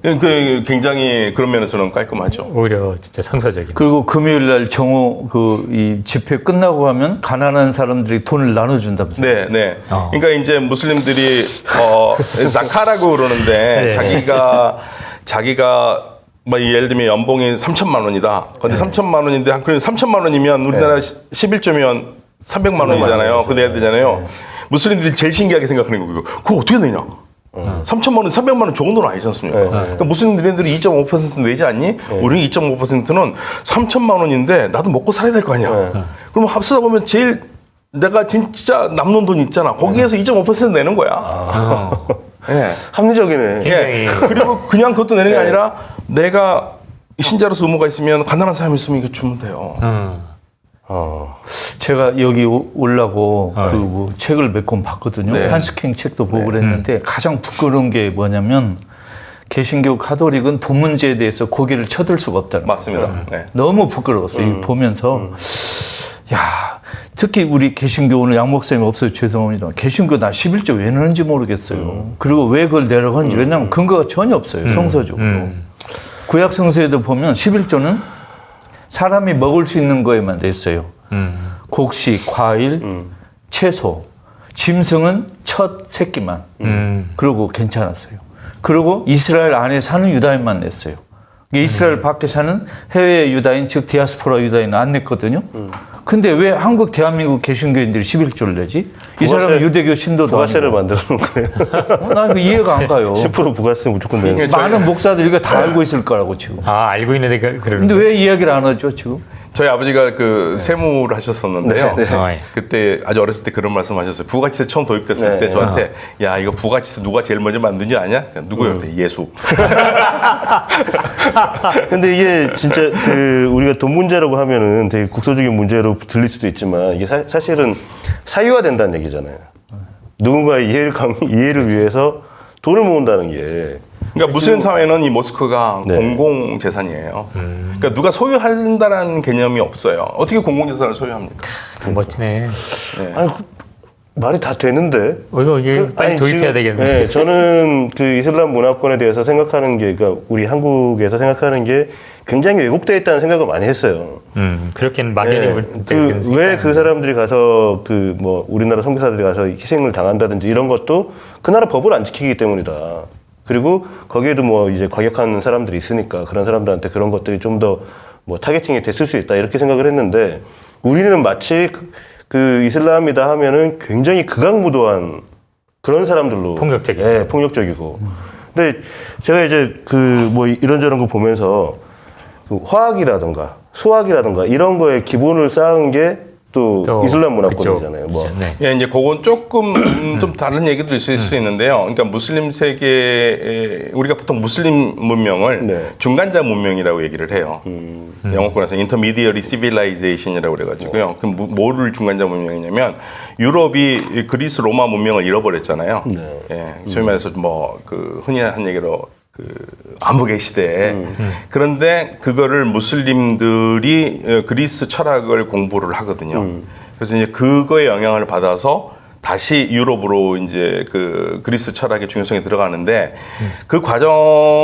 그 굉장히 그런 면에서는 깔끔하죠. 오히려 진짜 성서적인. 그리고 금요일 날 정오 그 이 집회 끝나고 하면 가난한 사람들이 돈을 나눠준다면서요. 네, 네. 어. 그러니까 이제 무슬림들이 어 자카라고 그러는데 네. 자기가 자기가 뭐 예를 들면 연봉이 3천만 원이다. 근데 3천만 원인데 한 그럼 3천만 원이면 우리나라 11조면 300만 원이잖아요. 그 내야 되잖아요. 무슬림들이 제일 신기하게 생각하는 거예요. 그거 어떻게 내냐? 3천만 원, 300만 원 좋은 돈 아니지 않습니까? 그러니까 무슬림들이 2.5% 내지 않니? 우리는 2.5%는 3천만 원인데 나도 먹고 살아야 될 거 아니야. 그럼 합쓰다 보면 제일 내가 진짜 남는 돈 있잖아. 거기에서 2.5% 내는 거야. 예. 합리적이네. 예. 그리고 그냥 그것도 내는 게 아니라 내가 신자로서 의무가 있으면 가난한 사람이 있으면 이거 주면 돼요. 음. 어. 제가 여기 오- 오려고 아, 그뭐 책을 몇 권 봤거든요. 네. 한스킹 책도 보고 그랬는데 가장 부끄러운 게 뭐냐면 개신교 카톨릭은 돈 문제에 대해서 고개를 쳐들 수가 없다는 거예요. 맞습니다. 네. 너무 부끄러웠어요. 이거 보면서 야 특히 우리 개신교 오늘 양 목사님 없어서 죄송합니다. 개신교 나 11조 왜 넣는지 모르겠어요. 그리고 왜 그걸 내려가는지 왜냐하면 근거가 전혀 없어요. 성서적으로. 구약 성서에도 보면 11조는 사람이 먹을 수 있는 거에만 냈어요. 곡식, 과일, 채소, 짐승은 첫 새끼만. 음. 그러고 괜찮았어요. 그리고 이스라엘 안에 사는 유다인만 냈어요. 이스라엘 밖에 사는 해외 유다인, 즉 디아스포라 유다인은 안 냈거든요. 근데 왜 한국 대한민국 개신교인들이 11조를 내지? 이 사람은 부가세- 유대교 신도도 부가세를 아니고. 만들어 놓은 거예요. 어, 나 이거 이해가 안 가요. 10% 부가세 무조건 내는 그러니까 많은 목사들이 이거 다 알고 있을 거라고 지금. 아 알고 있는데 그- 그러는 근데 왜 이야기를 안 하죠 지금? 저희 아버지가 그 세무를 하셨었는데요. 어, 예. 그때 아주 어렸을 때 그런 말씀 하셨어요. 부가치세 처음 도입됐을 네. 때 저한테 야 이거 부가치세 누가 제일 먼저 만든지 아냐? 누구요? 그때 예수. 근데 이게 진짜 그 우리가 돈 문제라고 하면은 되게 국소적인 문제로 들릴 수도 있지만 이게 사, 실은 사유화된다는 얘기잖아요. 누군가의 이해를 강, 이해를 위해서 돈을 모은다는 게 그러니까 무슬림 사회는 이 모스크가 네. 공공 재산이에요. 그러니까 누가 소유한다라는 개념이 없어요. 어떻게 공공 재산을 소유합니까? 멋지네. 아니 그 말이 다 되는데 어, 이거 이게 빨리 아니, 도입해야 되겠네. 네, 저는 그 이슬람 문화권에 대해서 생각하는 게, 그러니까 우리 한국에서 생각하는 게 굉장히 왜곡되어 있다는 생각을 많이 했어요. 음, 그렇게는 막연히 울- 되는 그, 왜그 사람들이 가서 그 뭐 우리나라 선교사들이 가서 희생을 당한다든지 이런 것도 그 나라 법을 안 지키기 때문이다. 그리고 거기에도 뭐 이제 과격한 사람들이 있으니까 그런 사람들한테 그런 것들이 좀 더 뭐 타겟팅이 됐을 수 있다 이렇게 생각을 했는데 우리는 마치 그, 그 이슬람이다 하면은 굉장히 극악무도한 그런 사람들로 폭력적이고. 예, 폭력적이고. 근데 제가 이제 그 뭐 이런저런 거 보면서 그 화학이라든가 수학이라든가 이런 거에 기본을 쌓은 게 또 또 이슬람 문화권이잖아요. 뭐. 네. 예, 이제 그건 조금 음, 좀 다른 얘기도 있을 수 있는데요. 그러니까 무슬림 세계에 우리가 보통 무슬림 문명을 네. 중간자 문명이라고 얘기를 해요. 영어권에서 intermediary civilization이라고 그래가지고요. 그럼 뭐- 뭐를 중간자 문명이냐면 유럽이 그리스 로마 문명을 잃어버렸잖아요. 예, 소위 말해서 뭐 그 흔히 한 얘기로 그 암흑의 시대에 그런데 그거를 무슬림들이 어, 그리스 철학을 공부를 하거든요. 그래서 이제 그거에 영향을 받아서 다시 유럽으로 이제 그 그리스 철학의 중요성이 들어가는데 그 과정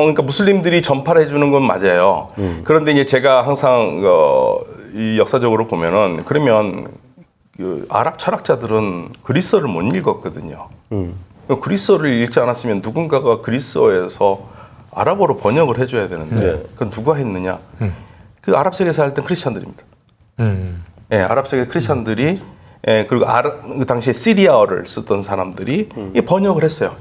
그러니까 무슬림들이 전파를 해주는 건 맞아요. 그런데 이제 제가 항상 어, 이 역사적으로 보면은 그러면 그 아랍 철학자들은 그리스어를 못 읽었거든요. 그 그리스어를 읽지 않았으면 누군가가 그리스어에서 아랍어로 번역을 해줘야 되는데 네. 그건 누가 했느냐? 그 아랍 세계에 살던 크리스천들입니다. 음. 예, 아랍 세계 크리스천들이 예, 그리고 아랍, 그 당시에 시리아어를 쓰던 사람들이 이 번역을 했어요.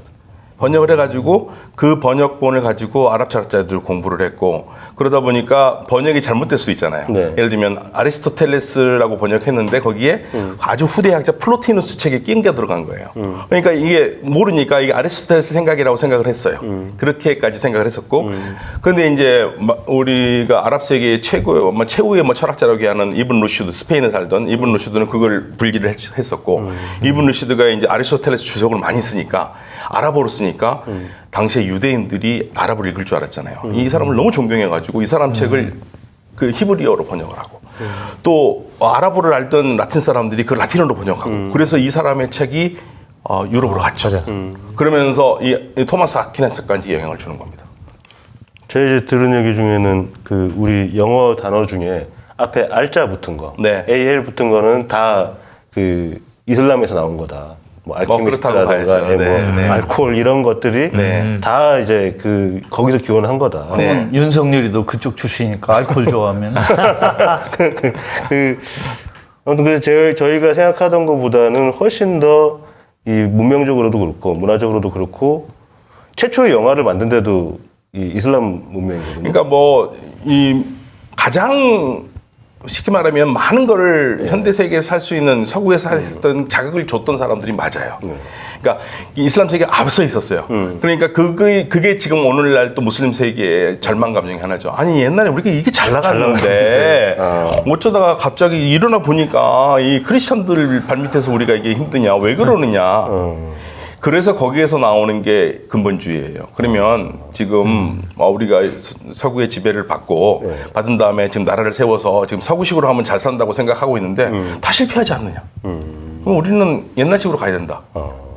번역을 해가지고 그 번역본을 가지고 아랍 철학자들 공부를 했고 그러다 보니까 번역이 잘못될 수 있잖아요. 네. 예를 들면 아리스토텔레스라고 번역했는데 거기에 아주 후대 학자 플로티누스 책에 끼어 들어간 거예요. 그러니까 이게 모르니까 이게 아리스토텔레스 생각이라고 생각을 했어요. 그렇게까지 생각을 했었고 그런데 이제 마- 우리가 아랍 세계의 최고 뭐 최후의 뭐 철학자라고 하는 이븐 루슈드 스페인에 살던 이븐 루슈드는 그걸 분리를 했- 했었고 이븐 루슈드가 이제 아리스토텔레스 주석을 많이 쓰니까 아랍어로 쓰니까 당시에 유대인들이 아랍어를 읽을 줄 알았잖아요. 이 사람을 너무 존경해가지고 이 사람 책을 그 히브리어로 번역을 하고 또 아랍어를 알던 라틴 사람들이 그 라틴어로 번역하고 그래서 이 사람의 책이 어, 유럽으로 갔죠. 맞아. 그러면서 이, 이 토마스 아퀴나스까지 영향을 주는 겁니다. 제가 이제 들은 얘기 중에는 그 우리 영어 단어 중에 앞에 알자 붙은 거, 네. AL 붙은 거는 다 그 이슬람에서 나온 거다. 뭐 그렇다고 알키미스트라든가 봐야죠. 예, 뭐 네, 네. 알코올 이런 것들이 네. 다 이제 그 거기서 기원한 거다. 그러면 윤석열이도 그쪽 출신이니까 알코올 좋아하면 그 아무튼 그래서 제, 저희가 생각하던 것보다는 훨씬 더 이 문명적으로도 그렇고 문화적으로도 그렇고 최초의 영화를 만든 데도 이 이슬람 문명이거든요. 그러니까 뭐 이 가장 쉽게 말하면 많은 거를 현대 세계에 살 수 있는 서구에서 했던 자극을 줬던 사람들이 맞아요. 그러니까 이 이슬람 세계가 앞서 있었어요. 그러니까 그게 그게 지금 오늘날 또 무슬림 세계의 절망 감정이 하나죠. 아니 옛날에 우리가 이게 잘 나갔는데 어쩌다가 갑자기 일어나 보니까 이 크리스천들 발밑에서 우리가 이게 힘드냐 왜 그러느냐. 그래서 거기에서 나오는 게 근본주의예요. 그러면 지금 어, 우리가 서- 서구의 지배를 받고 받은 다음에 지금 나라를 세워서 지금 서구식으로 하면 잘 산다고 생각하고 있는데 다 실패하지 않느냐. 그럼 우리는 옛날식으로 가야 된다.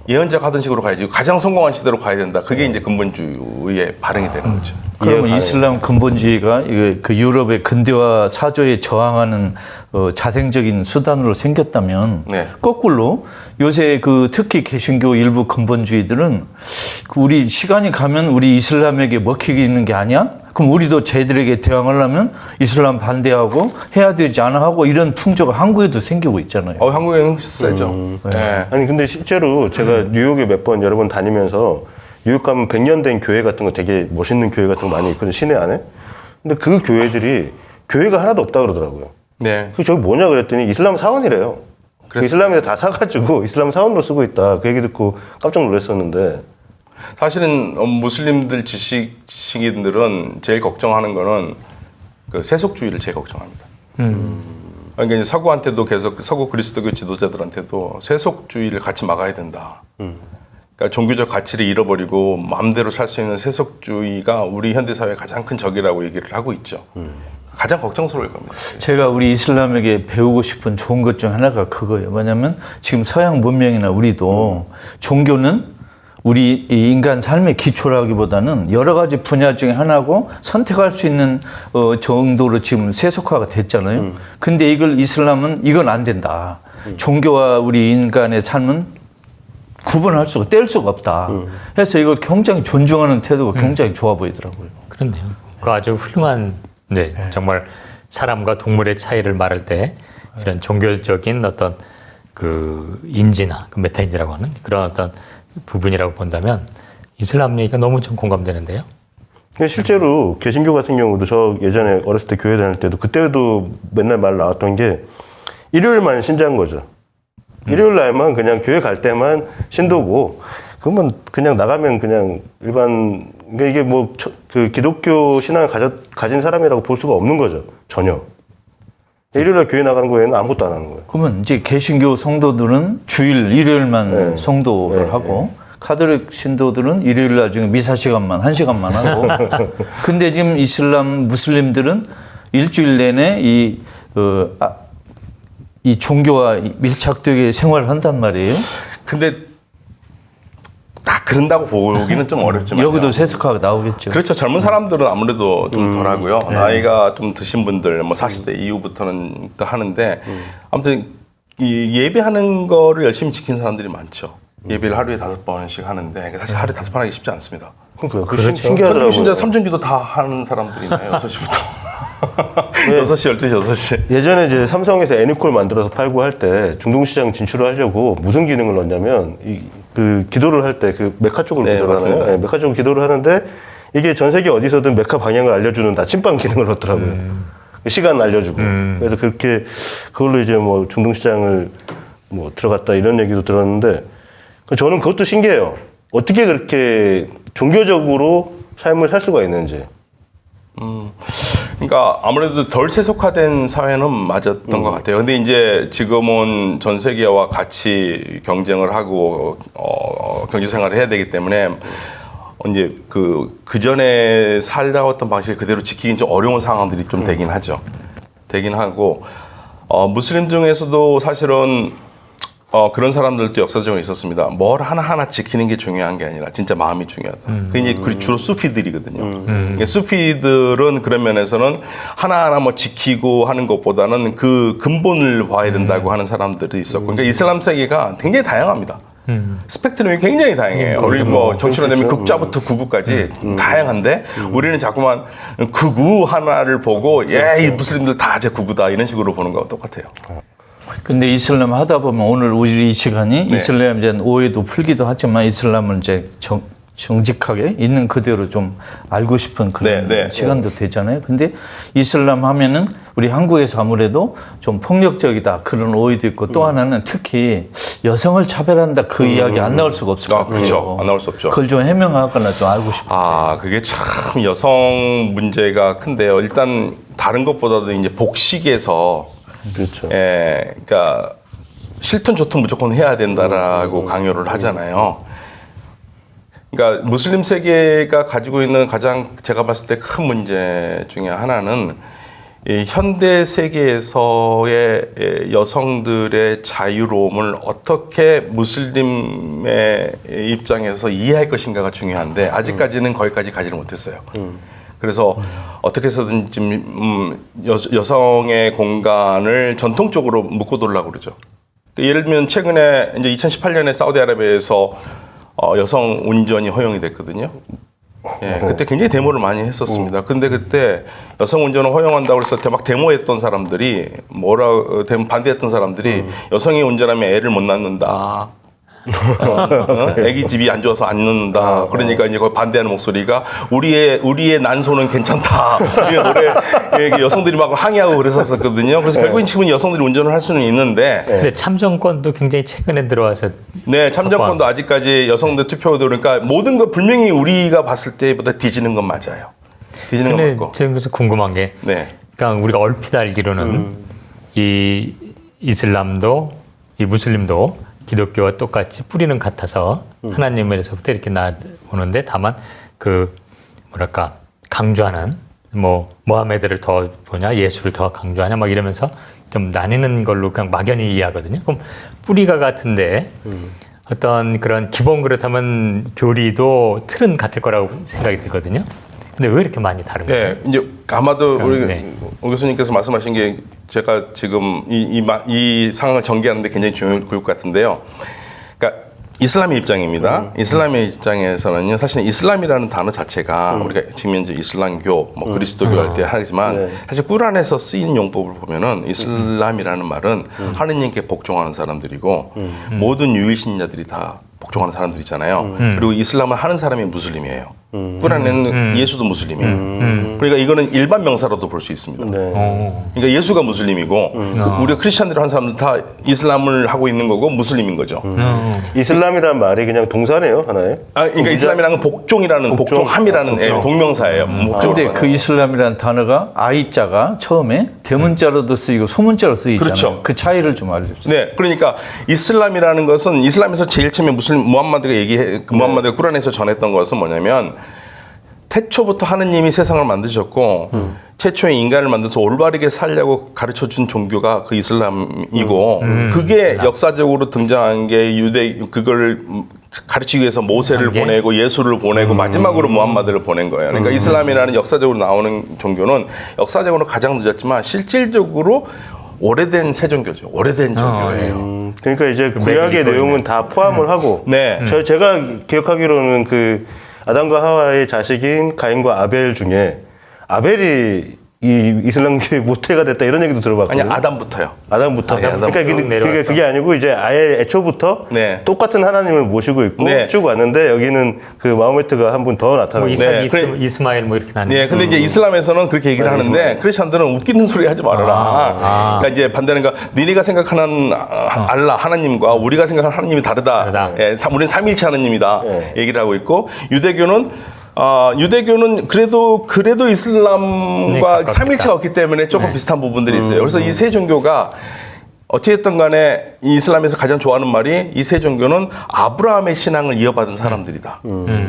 예언자가 하던 식으로 가야지. 가장 성공한 시대로 가야 된다. 그게 이제 근본주의의 발행이 되는 거죠. 그러면 이슬람 근본주의가 그 유럽의 근대화 사조에 저항하는 어, 자생적인 수단으로 생겼다면 네. 거꾸로 요새 그 특히 개신교 일부 근본주의들은 그 우리 시간이 가면 우리 이슬람에게 먹히는 게 아니야? 그럼 우리도 쟤들에게 대항하려면 이슬람 반대하고 해야 되지 않아 하고 이런 풍조가 한국에도 생기고 있잖아요. 어, 한국에는 세죠. 네. 아니 근데 실제로 제가 뉴욕에 몇 번 여러 번 다니면서 뉴욕 가면 100년 된 교회 같은 거 되게 멋있는 교회 같은 거 많이 있거든요 시내 안에 근데 그 교회들이 교회가 하나도 없다 그러더라고요 네. 그 저기 뭐냐 그랬더니 이슬람 사원이래요 그. 이슬람에서 다 사가지고 이슬람 사원으로 쓰고 있다 그 얘기 듣고 깜짝 놀랐었는데 사실은 어, 무슬림들 지식 지식인들은 제일 걱정하는 거는 그 세속주의를 제일 걱정합니다. 그러니까 이제 서구한테도 계속 서구 그리스도교 지도자들한테도 세속주의를 같이 막아야 된다. 그러니까 종교적 가치를 잃어버리고 마음대로 살 수 있는 세속주의가 우리 현대 사회의 가장 큰 적이라고 얘기를 하고 있죠. 가장 걱정스러울 겁니다. 제가 우리 이슬람에게 배우고 싶은 좋은 것 중 하나가 그거예요. 뭐냐면 지금 서양 문명이나 우리도 종교는 우리 이 인간 삶의 기초라기보다는 여러 가지 분야 중에 하나고 선택할 수 있는 어, 정도로 지금 세속화가 됐잖아요. 근데 이걸 이슬람은 이건 안 된다. 종교와 우리 인간의 삶은 구분할 수가 뗄 수가 없다. 해서 이걸 굉장히 존중하는 태도가 굉장히 좋아 보이더라고요. 그렇네요. 그 아주 훌륭한 네, 정말 사람과 동물의 차이를 말할 때 이런 종교적인 어떤 그 인지나 그 메타인지라고 하는 그런 어떤 부분이라고 본다면 이슬람 얘기가 너무 좀 공감되는데요. 근데 실제로 개신교 같은 경우도 저 예전에 어렸을 때 교회 다닐 때도 그때도 맨날 말 나왔던 게 일요일만 신자인 거죠. 일요일 날만 그냥 교회 갈 때만 신도고 그러면 그냥 나가면 그냥 일반 그러니까 이게 뭐 그 기독교 신앙을 가진 사람이라고 볼 수가 없는 거죠 전혀. 일요일 날 교회 나가는 거에는 아무것도 안 하는 거예요. 그러면 이제 개신교 성도들은 주일 일요일만 네. 성도를 네, 하고 카톨릭 신도들은 일요일 날 중에 미사 시간만 한 시간만 하고 근데 지금 이슬람 무슬림들은 일주일 내내 이, 어, 아, 이 종교와 밀착되게 생활을 한단 말이에요. 근데 다 그런다고 보기는 좀 어렵지만 여기도 세속화가 나오겠죠. 그렇죠. 젊은 사람들은 아무래도 좀 덜하고요. 나이가 좀 드신 분들, 뭐 40대 이후부터는 또 하는데, 아무튼 이 예배하는 거를 열심히 지킨 사람들이 많죠. 예배를 하루에 다섯 번씩 하는데, 사실 하루에 다섯 번 하기 쉽지 않습니다. 그러니까 그 그렇죠. 신기하더라고요. 진짜 삼중기도 다 하는 사람들이 있나요? 6시부터. 6시, 12시, 6시. 예전에 이제 삼성에서 애니콜 만들어서 팔고 할 때 중동시장 진출을 하려고 무슨 기능을 넣냐면 이, 그 기도를 할 때 그 메카 쪽으로 네, 기도를 맞습니다. 하나요? 네, 메카 쪽으로 기도를 하는데 이게 전 세계 어디서든 메카 방향을 알려주는 나침반 기능을 넣더라고요. 음. 시간 알려주고 그래서 그렇게 그걸로 이제 뭐 중동 시장을 뭐 들어갔다 이런 얘기도 들었는데 저는 그것도 신기해요. 어떻게 그렇게 종교적으로 삶을 살 수가 있는지. 그러니까 아무래도 덜 세속화된 사회는 맞았던 것 같아요. 근데 이제 지금은 전 세계와 같이 경쟁을 하고 어, 경제 생활을 해야 되기 때문에 이제 그, 그 전에 살아왔던 방식을 그대로 지키긴 좀 어려운 상황들이 좀 되긴 하죠. 되긴 하고, 어, 무슬림 중에서도 사실은 어, 그런 사람들도 역사적으로 있었습니다. 뭘 하나하나 지키는 게 중요한 게 아니라 진짜 마음이 중요하다. 그 이제 그 주로 수피들이거든요. 이게 수피들은 그런 면에서는 하나하나 뭐 지키고 하는 것보다는 그 근본을 봐야 된다고 하는 사람들이 있었고, 그러니까 이슬람 세계가 굉장히 다양합니다. 스펙트럼이 굉장히 다양해요. 우리 뭐 정치로 되면 극좌부터 극우까지 다양한데 우리는 자꾸만 극우 하나를 보고 예, 이 무슬림들 다제 극우다 이런 식으로 보는 거와 똑같아요. 근데 이슬람 하다 보면 오늘 우리 이 시간이 네. 이슬람에 대한 오해도 풀기도 하지만 이슬람을 이제 정, 정직하게 있는 그대로 좀 알고 싶은 그런 네, 네. 시간도 되잖아요. 근데 이슬람 하면은 우리 한국에서 아무래도 좀 폭력적이다 그런 오해도 있고 음. 또 하나는 특히 여성을 차별한다 그 이야기 안 나올 수가 없을 것 아, 같아요. 그렇죠. 안 나올 수 없죠. 그걸 좀 해명하거나 좀 알고 싶어요. 아, 그게 참 여성 문제가 큰데요. 일단 다른 것보다도 이제 복식에서 그렇죠. 예, 그러니까 싫든 좋든 무조건 해야 된다라고 강요를 하잖아요. 그러니까 무슬림 세계가 가지고 있는 가장 제가 봤을 때 큰 문제 중에 하나는 이 현대 세계에서의 예, 여성들의 자유로움을 어떻게 무슬림의 입장에서 이해할 것인가가 중요한데 아직까지는 거기까지 가지를 못했어요. 그래서 어떻게 해서든 지금 음, 여, 여성의 공간을 전통적으로 묶어두려고 그러죠. 예를 들면 최근에 이제 2018년에 사우디아라비아에서 어, 여성 운전이 허용이 됐거든요. 예, 그때 굉장히 데모를 많이 했었습니다. 근데 그때 여성 운전을 허용한다고 해서 대- 막 데모했던 사람들이 뭐라 어, 반대했던 사람들이 여성이 운전하면 애를 못 낳는다. 어? 애기 집이 안 좋아서 안 낳는다. 그러니까 이제 거기 반대하는 목소리가 우리의 우리의 난소는 괜찮다. 이 노래 예, 여성들이 막 항의하고 그랬었거든요. 그래서 결국엔 지금 여성들이 운전을 할 수는 있는데 근데 참정권도 굉장히 최근에 들어와서 네, 참정권도 아직까지 여성들 투표도 그러니까 모든 거 분명히 우리가 봤을 때보다 뒤지는 건 맞아요. 뒤지는 건 근데 맞고. 지금 그래서 궁금한 게 네. 그러니까 우리가 얼핏 알기로는 이 이슬람도 이 무슬림도 기독교와 똑같이 뿌리는 같아서 하나님에서부터 이렇게 나오는데 다만 그 뭐랄까 강조하는 뭐 모하메드를 더 보냐 예수를 더 강조하냐 막 이러면서 좀 나뉘는 걸로 그냥 막연히 이해하거든요. 그럼 뿌리가 같은데 어떤 그런 기본 그렇다면 교리도 틀은 같을 거라고 생각이 들거든요. 근데 왜 이렇게 많이 다른 거예요? 네, 이제 아마도 우리 네. 오 교수님께서 말씀하신 게 제가 지금 이, 이, 마- 이 상황을 전개하는데 굉장히 좋을 것 같은데요. 그러니까 이슬람의 입장입니다. 이슬람의 입장에서는요, 사실 이슬람이라는 단어 자체가 우리가 지금 현재 이슬람교, 뭐 그리스도교 할때 하지만 사실 꾸란에서 쓰이는 용법을 보면은 이슬람이라는 말은 하느님께 복종하는 사람들이고 모든 유일신자들이 다 복종하는 사람들이잖아요. 그리고 이슬람을 하는 사람이 무슬림이에요. 꾸란에는 예수도 무슬림이에요. 그러니까 이거는 일반 명사로도 볼 수 있습니다. 네. 어. 그러니까 예수가 무슬림이고 그 우리가 크리스천들 한 사람들 다 이슬람을 하고 있는 거고 무슬림인 거죠. 이슬람이란 말이 그냥 동사네요, 하나에. 아, 그러니까 이슬람이라는 건 복종이라는 복종. 복종함이라는 예, 동명사예요. 목적어로. 근데 그 이슬람이라는 단어가 아이자가 처음에 대문자로도 쓰이고 소문자로 쓰이잖아요. 그렇죠. 그 차이를 좀 알려주세요. 네, 그러니까 이슬람이라는 것은 이슬람에서 제일 처음에 무슬 무함마드가 얘기해 그 무함마드가 꾸란에서 전했던 것은 뭐냐면 태초부터 하느님이 세상을 만드셨고 최초의 인간을 만들어서 올바르게 살려고 가르쳐 준 종교가 그 이슬람이고 그게 역사적으로 등장한 게 유대 그걸 가르치기 위해서 모세를 한 게? 보내고 예수를 보내고 마지막으로 무함마드를 보낸 거예요. 그러니까 이슬람이라는 역사적으로 나오는 종교는 역사적으로 가장 늦었지만 실질적으로 오래된 새 종교죠. 오래된 종교예요. 음, 그러니까 이제 맥이 구약의. 내용은 다 포함을 하고 네. 저, 제가 기억하기로는 그 아담과 하와의 자식인 가인과 아벨 중에 아벨이 이 이슬람교의 모태가 됐다 이런 얘기도 아니 들어봤거든요. 아담부터요. 아담부터. 아담부터 그러니까 그게, 그게. 그게 아니고 이제 아예 애초부터 네. 똑같은 하나님을 모시고 있고 네. 쭉 왔는데 여기는 그 마호메트가 한 분더뭐 나타나고 이사, 네, 이스, 그래- 이스마일 뭐 이렇게 나뉘는 네, 근데 이제 이슬람에서는 그렇게 얘기를 하는데 크리스천들은 웃기는 소리 하지 말아라. 아. 그러니까 이제 반대는 거 니네가 생각하는 아, 알라 하나님과 우리가 생각하는 하나님이 다르다. 다르다. 예, 사- 우리는 삼일체 하나님이다. 네. 얘기를 하고 있고 유대교는 아, 유대교는 그래도 그래도 네, 이슬람과 가깝겠다. 삼일체가 없기 때문에 조금 비슷한 부분들이 있어요. 그래서 이 세 종교가 어찌됐든 간에 이 이슬람에서 가장 좋아하는 말이 이 세 종교는 아브라함의 신앙을 이어받은 사람들이다.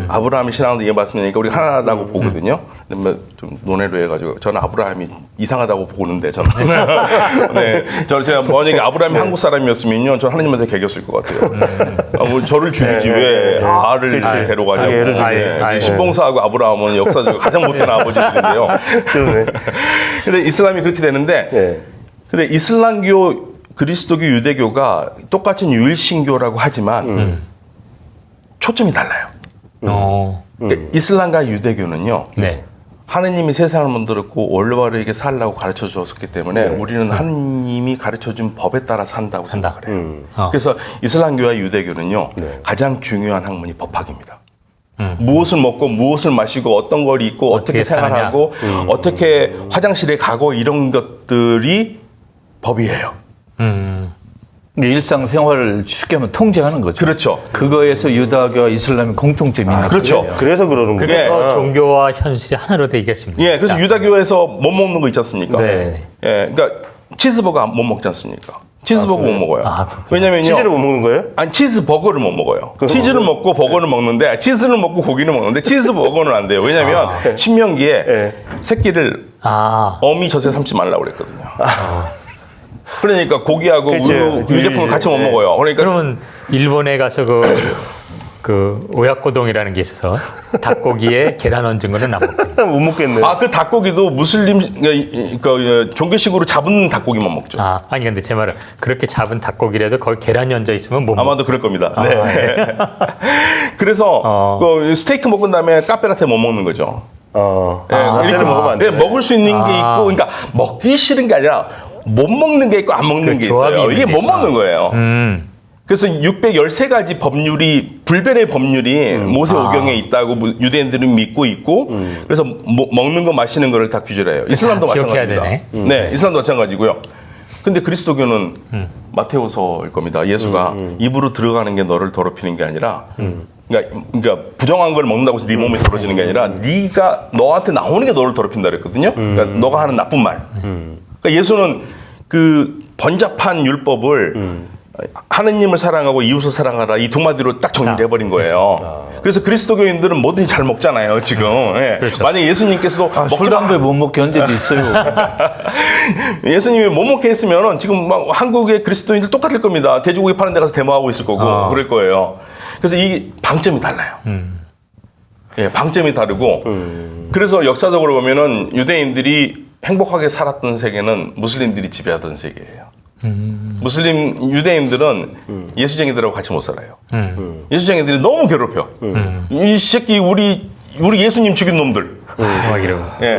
아브라함의 신앙을 이어받으니까 우리가 하나라고 보거든요. 뭐좀 논의를 해가지고 저는 아브라함이 이상하다고 보는데 저는 네, 저 제가 만약에 아브라함이 한국 사람이었으면요, 저는 하나님한테 개겼을 것 같아요. 아, 뭐 저를 죽이지 왜 알을 그치. 데려가냐고. 자기 애를 죽이네. 네, 아이, 신봉사하고 아브라함은 역사적으로 가장 못된 아버지들인데요. 그러네. 근데 이슬람이 그렇게 되는데 네. 근데 이슬람교, 그리스도교, 유대교가 똑같은 유일신교라고 하지만 초점이 달라요. 어, 그러니까 이슬람과 유대교는요. 네. 하느님이 세상을 만들었고 올바르게 살라고 가르쳐 주었기 때문에 우리는 하느님이 가르쳐 준 법에 따라 산다고 산다. 해요. 음. 어. 그래서 이슬람교와 유대교는요. 네. 가장 중요한 학문이 법학입니다. 음. 무엇을 먹고 무엇을 마시고 어떤 걸 입고 어떻게, 어떻게. 생활하고 어떻게 화장실에 가고 이런 것들이 법이에요. 음, 일상생활을 쉽게 하면 통제하는 거죠. 그렇죠. 그거에서 유다교와 이슬람의 공통점이 있는 그렇죠. 거예요. 그래서 그러는 거예요. 그래서 예. 종교와 현실이 하나로 되겠습니다. 예, 그래서 유다교에서 못 먹는 거 있지 않습니까? 네. 예, 그러니까 치즈버거 못 먹지 않습니까? 치즈버거 못 먹어요. 아, 왜냐면요. 치즈를 못 먹는 거예요? 아니 치즈버거를 못 먹어요. 치즈를 먹고 버거를 먹는데 치즈를 먹고 고기를 먹는데 치즈버거는 안 돼요. 왜냐면 신명기에 예. 새끼를 아, 어미 젖에 삼지 말라고 그랬거든요. 그러니까 고기하고 그치. 우유, 유제품을 같이 못 예. 먹어요. 그러니까 그러면 일본에 가서 그, 그 오야코동이라는 게 있어서 닭고기에 계란 얹은 거는 안 먹고. 못 먹겠네. 아그 닭고기도 무슬림 그, 그 종교식으로 잡은 닭고기만 먹죠. 아, 아니 근데 제 말은 그렇게 잡은 닭고기라도 거기 계란이 얹어 있으면 못 먹. 아마도 그럴 겁니다. 네. 그래서 어. 그 스테이크 먹은 다음에 카페라테 못 먹는 거죠. 어. 예, 아, 이렇게 먹으면 안 네, 돼. 먹을 수 있는 게 아. 있고, 그러니까 먹기 싫은 게 아니라 못 먹는 게 있고 안 먹는 그 게 있어요. 이게. 못 먹는 거예요. 음, 그래서 613가지 법률이 불변의 법률이 음. 모세 아. 오경에 있다고 무- 유대인들은 믿고 있고 그래서 뭐- 먹는 거 마시는 거를 다 규제를 해요. 이슬람도 마찬가지입니다. 되네. 네, 이슬람도 마찬가지고요. 근데 그리스도교는 음. 마테오서일 겁니다. 예수가 입으로 들어가는 게 너를 더럽히는 게 아니라 음. 그러니까, 그러니까 부정한 걸 먹는다고 해서 네 몸이 더러지는 게 아니라 네가 너한테 나오는 게 너를 더럽힌다 그랬거든요. 그러니까 너가 하는 나쁜 말. 그러니까 예수는 그 번잡한 율법을 하느님을 사랑하고 이웃을 사랑하라 이 두 마디로 딱 정리를 해버린 거예요. 그래서 그리스도교인들은 뭐든지 잘 먹잖아요, 지금. 예. 만약에 예수님께서도 아, 먹지 술 마. 담배 못 먹게 한 데도 있어요. 예수님이 못 먹게 했으면 지금 막 한국의 그리스도인들 똑같을 겁니다. 돼지고기 파는 데 가서 데모하고 있을 거고 아. 그럴 거예요. 그래서 이 방점이 달라요. 예, 방점이 다르고 그래서 역사적으로 보면은 유대인들이 행복하게 살았던 세계는 무슬림들이 지배하던 세계예요. 무슬림 유대인들은 예수쟁이들하고 같이 못 살아요. 음, 예수쟁이들이 너무 괴롭혀. 이 새끼 우리 우리 예수님 죽인 놈들. 막 이러고. 예.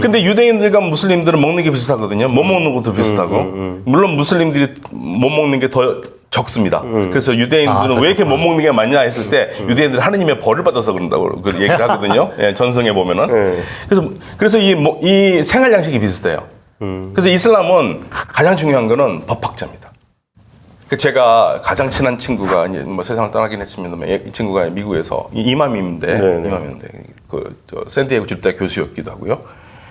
근데 유대인들과 무슬림들은 먹는 게 비슷하거든요. 못 먹는 것도 비슷하고. 물론 무슬림들이 못 먹는 게 더 적습니다. 그래서 유대인들은 아, 왜 이렇게 못 먹는 게 많냐 했을 때 유대인들은 하느님의 벌을 받아서 그런다고 그 얘기를 하거든요. 예, 전성에 보면은. 네. 그래서 그래서 이, 뭐- 이 생활 양식이 비슷해요. 그래서 이슬람은 가장 중요한 거는 법학자입니다. 그 제가 가장 친한 친구가 이제 뭐 세상을 떠나긴 했습니다만 이 친구가 미국에서 이- 이맘인데 네 네. 이맘인데 그저 샌디에고 주립대 교수였기도 하고요.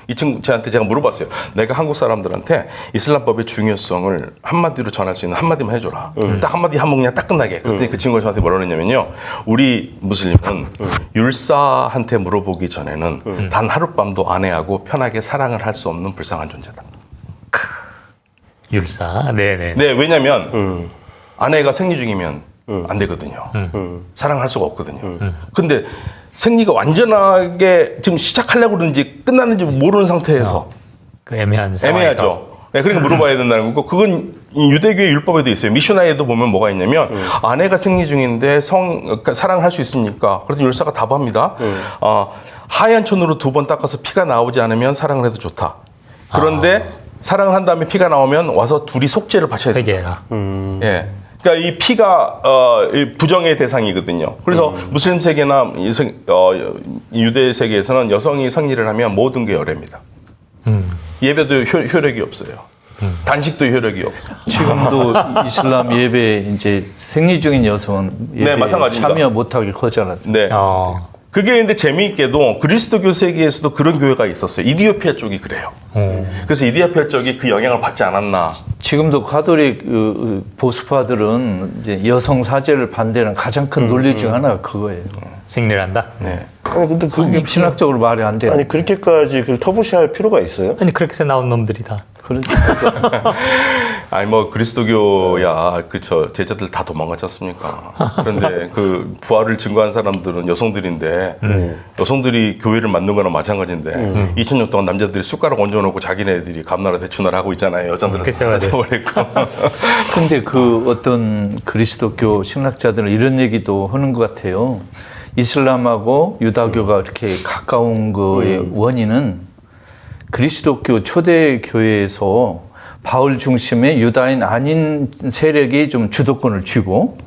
이 친구 저한테 제가 물어봤어요. 내가 한국 사람들한테 이슬람법의 중요성을 한마디로 전할 수 있는 한마디만 해줘라. 딱 한마디 한 목냥 딱 끝나게. 그랬더니 그 친구가 저한테 뭐라 그랬냐면요. 우리 무슬림은 율사한테 물어보기 전에는 단 하룻밤도 아내하고 편하게 사랑을 할 수 없는 불쌍한 존재다. 율사. 네네. 네, 왜냐면 아내가 생리 중이면 안 되거든요. 사랑할 수가 없거든요. 근데 생리가 완전하게 지금 시작하려고 그러는지 끝났는지 모르는 상태에서 그 애매한 상황에서. 애매하죠. 네, 그러니까 물어봐야 된다는 거고 그건 이 유대교의 율법에도 있어요. 미슈나에도 보면 뭐가 있냐면 아내가 생리 중인데 성 그러니까 사랑할 수 있습니까? 그래서 율사가 답합니다. 어, 하얀 천으로 두 번 닦아서 피가 나오지 않으면 사랑을 해도 좋다. 그런데 사랑을 한 다음에 피가 나오면 와서 둘이 속죄를 바쳐야 된다. 회개해라. 예. 그러니까 이 피가 어, 이 부정의 대상이거든요. 그래서 무슬림 세계나 이 성- 어, 유대 세계에서는 여성이 성리를 하면 모든 게 열애입니다. 예배도 효, 효력이 없어요. 단식도 효력이 없고. 지금도 이슬람 예배 이제 생리 중인 여성은 예배 네, 마찬가지입니다. 참여 못하게 거절하죠. 네. 어. 그게 근데 재미있게도 그리스도교 세계에서도 그런 교회가 있었어요. 이디오피아 쪽이 그래요. 어. 그래서 이디오피아 쪽이 그 영향을 받지 않았나. 지금도 가톨릭 그, 보수파들은 이제 여성 사제를 반대하는 가장 큰 논리 중 하나가 그거예요. 생리한다. 네. 아니 근데 그 이게 신학적으로 말이 안 돼요. 아니 그렇게까지 그 터부시할 필요가 있어요? 아니 그렇게 해서 나온 놈들이다. 그러니까 아니 뭐 그리스도교야 그쵸 제자들 다 도망갔지 않습니까? 그런데 그 부활을 증거한 사람들은 여성들인데 여성들이 교회를 만든 거나 마찬가지인데 2000년 동안 남자들이 숟가락 얹어놓고 자기네들이 감나라 대추나라 하고 있잖아요. 여자들은 그쵸, 다 맞아요. 서버렸고 근데 그 어떤 그리스도교 신학자들은 이런 얘기도 하는 것 같아요. 이슬람하고 유다교가 이렇게 가까운 거의 원인은 그리스도교 초대 교회에서 바울 중심의 유다인 아닌 세력이 좀 주도권을 쥐고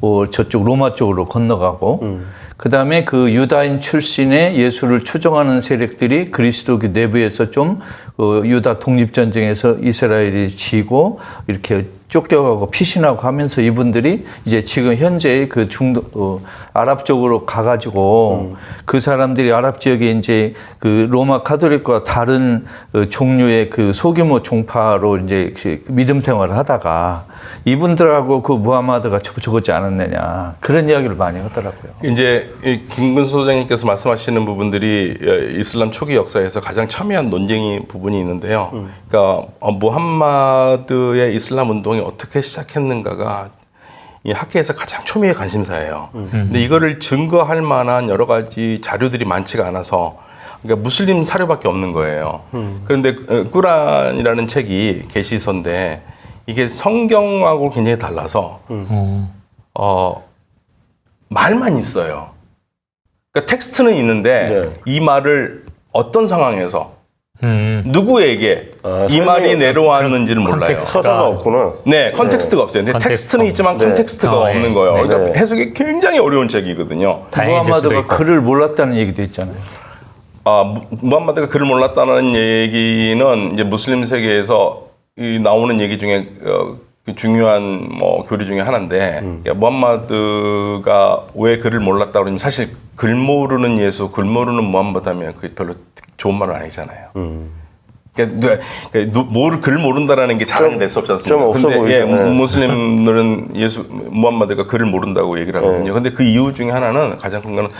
어, 저쪽 로마 쪽으로 건너가고 그 다음에 그 유다인 출신의 예수를 추종하는 세력들이 그리스도교 내부에서 좀 어, 유다 독립 전쟁에서 이스라엘이 지고 이렇게 쫓겨가고 피신하고 하면서 이분들이 이제 지금 현재 그 중도 어, 아랍 쪽으로 가가지고 그 사람들이 아랍 지역에 이제 그 로마 카톨릭과 다른 어, 종류의 그 소규모 종파로 이제 그 믿음 생활을 하다가 이분들하고 그 무하마드가 접촉하지 않았느냐 그런 이야기를 많이 하더라고요. 이제 이 김근수 소장님께서 말씀하시는 부분들이 어, 이슬람 초기 역사에서 가장 첨예한 논쟁이 부분이 있는데요. 그러니까 어, 무함마드의 이슬람 운동이 어떻게 시작했는가가 이 학계에서 가장 초미의 관심사예요. 근데 이거를 증거할 만한 여러 가지 자료들이 많지가 않아서 그러니까 무슬림 사료밖에 없는 거예요. 그런데 어, 꾸란이라는 책이 계시서인데 이게 성경하고 굉장히 달라서 어, 말만 있어요. 그러니까 텍스트는 있는데 네. 이 말을 어떤 상황에서 음. 누구에게 아, 이 말이 설명이 내려왔는지를 몰라요. context. 서사가 없구나. 네, context가 없어요. 근데 context. 텍스트는 있지만 네. context가 어, 없는 예. 거예요. 네. 그러니까 네. 해석이 굉장히 어려운 책이거든요. 있고. 글을 몰랐다는 얘기도 있잖아요. 아, 무- 무함마드가 글을 몰랐다는 얘기는 이제 무슬림 세계에서 이 나오는 얘기 중에 어, 그 중요한 뭐 교리 중에 하나인데 그러니까 무함마드가 왜 글을 몰랐다 그러면 사실 글 모르는 예수, 글 모르는 무함마드 하면 그게 별로 좋은 말은 아니잖아요. 그러니까 누가- 그러니까 누- 뭘글 모른다라는 게 자랑이 될 수 없지 않습니까? 좀 없어 근데 보이죠. 예, 네. 무슬림들은 예수 무함마드가 글을 모른다고 얘기를 하거든요. 근데 그 이유 중에 하나는 가장 큰 거는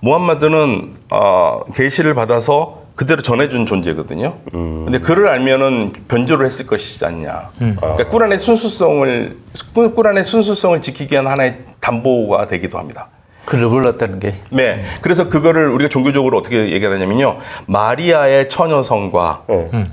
무함마드는 어, 계시를 받아서 그대로 전해준 존재거든요. 근데 글을 알면은 변조를 했을 것이지 않냐. 그러니까 꾸란의 순수성을 꾸- 꾸란의 순수성을 지키기 위한 하나의 담보가 되기도 합니다. 글을 몰랐다는 게. 네. 그래서 그거를 우리가 종교적으로 어떻게 얘기하냐면요. 마리아의 처녀성과 네.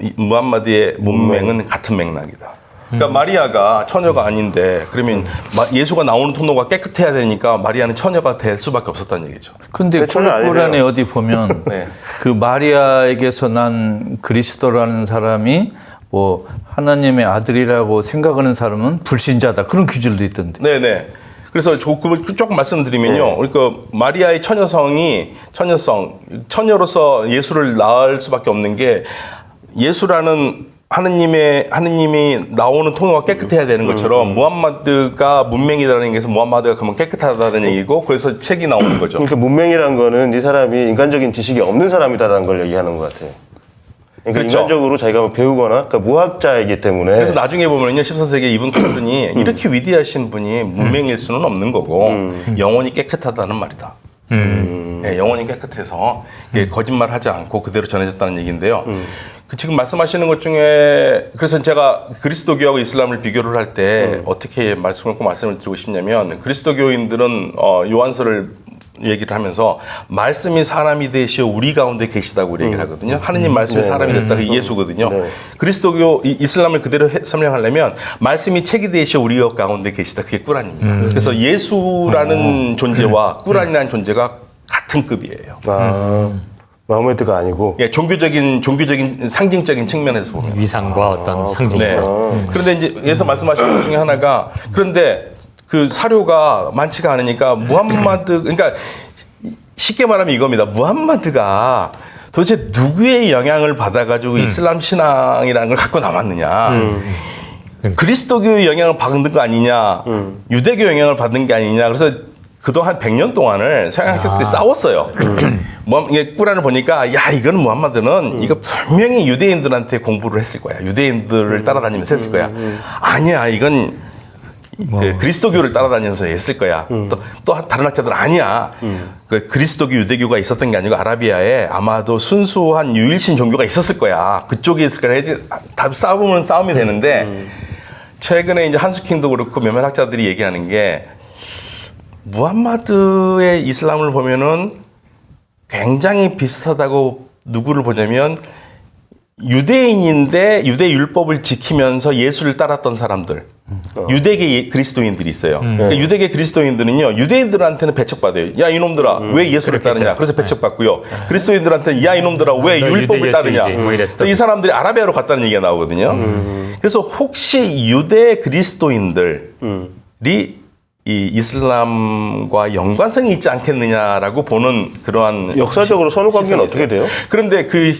이 무함마드의 문맹은 같은 맥락이다. 그러니까 마리아가 처녀가 아닌데 그러면 마- 예수가 나오는 통로가 깨끗해야 되니까 마리아는 처녀가 될 수밖에 없었다는 얘기죠. 근데 네. 꾸란에 어디 보면 네. 그 마리아에게서 난 그리스도라는 사람이 뭐 하나님의 아들이라고 생각하는 사람은 불신자다 그런 규절도 있던데. 네네. 그래서 조금 조금 말씀드리면요. 그러니까 마리아의 처녀성이 처녀성 처녀로서 예수를 낳을 수밖에 없는 게 예수라는 하느님의 하느님이 나오는 통로가 깨끗해야 되는 것처럼 무함마드가 문맹이라는 얘기에서 무함마드가 그러면 깨끗하다는 얘기고 그래서 책이 나오는 거죠. 그러니까 문맹이란 거는 이 사람이 인간적인 지식이 없는 사람이다라는 걸 얘기하는 것 같아요. 그러니까 그렇죠. 인간적으로 자기가 뭐 배우거나 그러니까 무학자이기 때문에 그래서 나중에 보면요, 14세기 이분 칼빈이 이렇게 위대하신 분이 문맹일 수는 없는 거고 영혼이 깨끗하다는 말이다. 예, 영혼이 깨끗해서 거짓말하지 않고 그대로 전해졌다는 얘기인데요. 그 지금 말씀하시는 것 중에 그래서 제가 그리스도교하고 이슬람을 비교를 할때 어떻게 말씀을 꼭 말씀을 드리고 싶냐면 그리스도교인들은 어, 요한서를 얘기를 하면서 말씀이 사람이 되시어 우리 가운데 계시다고 얘기를 하거든요. 하느님 말씀이 사람이 됐다 그 예수거든요. 네. 그리스도교 이- 이슬람을 그대로 해- 설명하려면 말씀이 책이 되시어 우리 가운데 계시다 그게 꾸란입니다. 그래서 예수라는 존재와 꾸란이라는 존재가 같은 급이에요. 아, 마호메드가 아니고 예, 종교적인 종교적인 상징적인 측면에서 보면. 위상과 어떤 네. 상징성. 그런데 이제 예서 말씀하신 것 중에 하나가 그런데 그 사료가 많지가 않으니까 무함마드 그러니까 쉽게 말하면 이겁니다. 무함마드가 도대체 누구의 영향을 받아가지고 이슬람 신앙이라는 걸 갖고 남았느냐. 그리스도교의 영향을 받은 거 아니냐. 유대교 영향을 받은 게 아니냐. 그래서 그동안 100년 동안을 서양 학자들이 싸웠어요. 뭐 이게 꾸란을 보니까 야 이거는 무함마드는 이거 분명히 유대인들한테 공부를 했을 거야. 유대인들을 따라다니면서 했을 거야. 아니야 이건 그 그리스도교를 따라다니면서 했을 거야. 또, 또 다른 학자들은 아니야. 그 그리스도교 유대교가 있었던 게 아니고 아라비아에 아마도 순수한 유일신 종교가 있었을 거야. 그쪽에 있을 거야. 다 싸우면 싸움이 되는데 최근에 이제 한스킹도 그렇고 몇몇 학자들이 얘기하는 게 무함마드의 이슬람을 보면은 굉장히 비슷하다고 누구를 보냐면 유대인인데 유대 율법을 지키면서 예수를 따랐던 사람들. 유대계 예- 그리스도인들이 있어요. 그러니까 유대계 그리스도인들은요, 유대인들한테는 배척받아요. 야, 이놈들아, 왜 예수를 따르냐? 그래서 배척받고요. 그리스도인들한테는 야, 이놈들아, 왜너 율법을 따르냐? 뭐 이랬을 이 사람들이 아라비아로 갔다는 얘기가 나오거든요. 그래서 혹시 유대 그리스도인들이 이 이슬람과 연관성이 있지 않겠느냐라고 보는 그러한 역사적으로 선후 관계는 어떻게 돼요? 그런데 그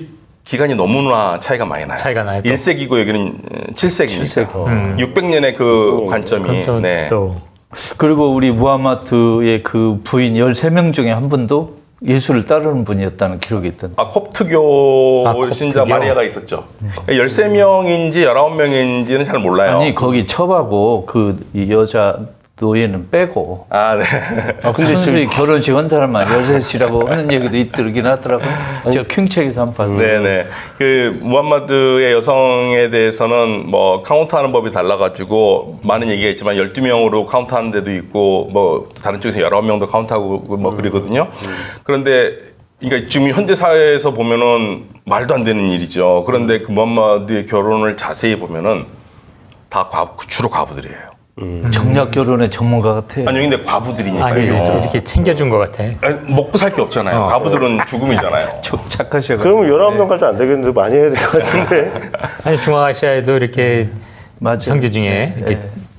기간이 너무나 차이가 많이 나요. 차이가 나요, 또. 1세기고 여기는 7세기니까. 음. 600년의 그 관점이 좀 네. 또 그리고 우리 무하마드의 그 부인 13명 중에 한 분도 예수를 따르는 분이었다는 기록이 있던데. 아, 콥트교 아, 콥트교. 신자 마리아가 있었죠. 그러니까 13명인지 19명인지는 잘 몰라요. 아니 거기 첩하고 그이 여자 노예는 빼고 아, 네. 아, 근데 순수히 결혼식 한 사람만 여셋이라고 하는 얘기도 있더긴 하더라고요. 제가 킹책에서 한번 봤어요. 네네. 그 무함마드의 여성에 대해서는 뭐 카운트하는 법이 달라가지고 많은 얘기가 있지만 12명으로 카운트하는 데도 있고 뭐 다른 쪽에서 19명도 카운트하고 뭐 그러거든요. 그런데 그러니까 지금 현대 사회에서 보면은 말도 안 되는 일이죠. 그런데 그 무함마드의 결혼을 자세히 보면은 다 과, 주로 과부들이에요. 정략 결혼의 전문가 같아. 아니 근데 아, 과부들이니까요. 또 이렇게 챙겨준 것 같아. 아니, 먹고 살 게 없잖아요. 과부들은 죽음이잖아요. 저- 착하셔가지고. 그러면 19명까지 안 되겠는데 많이 해야 될 것 같은데. 아니 중앙아시아에도 이렇게 맞아. 형제 중에 이렇게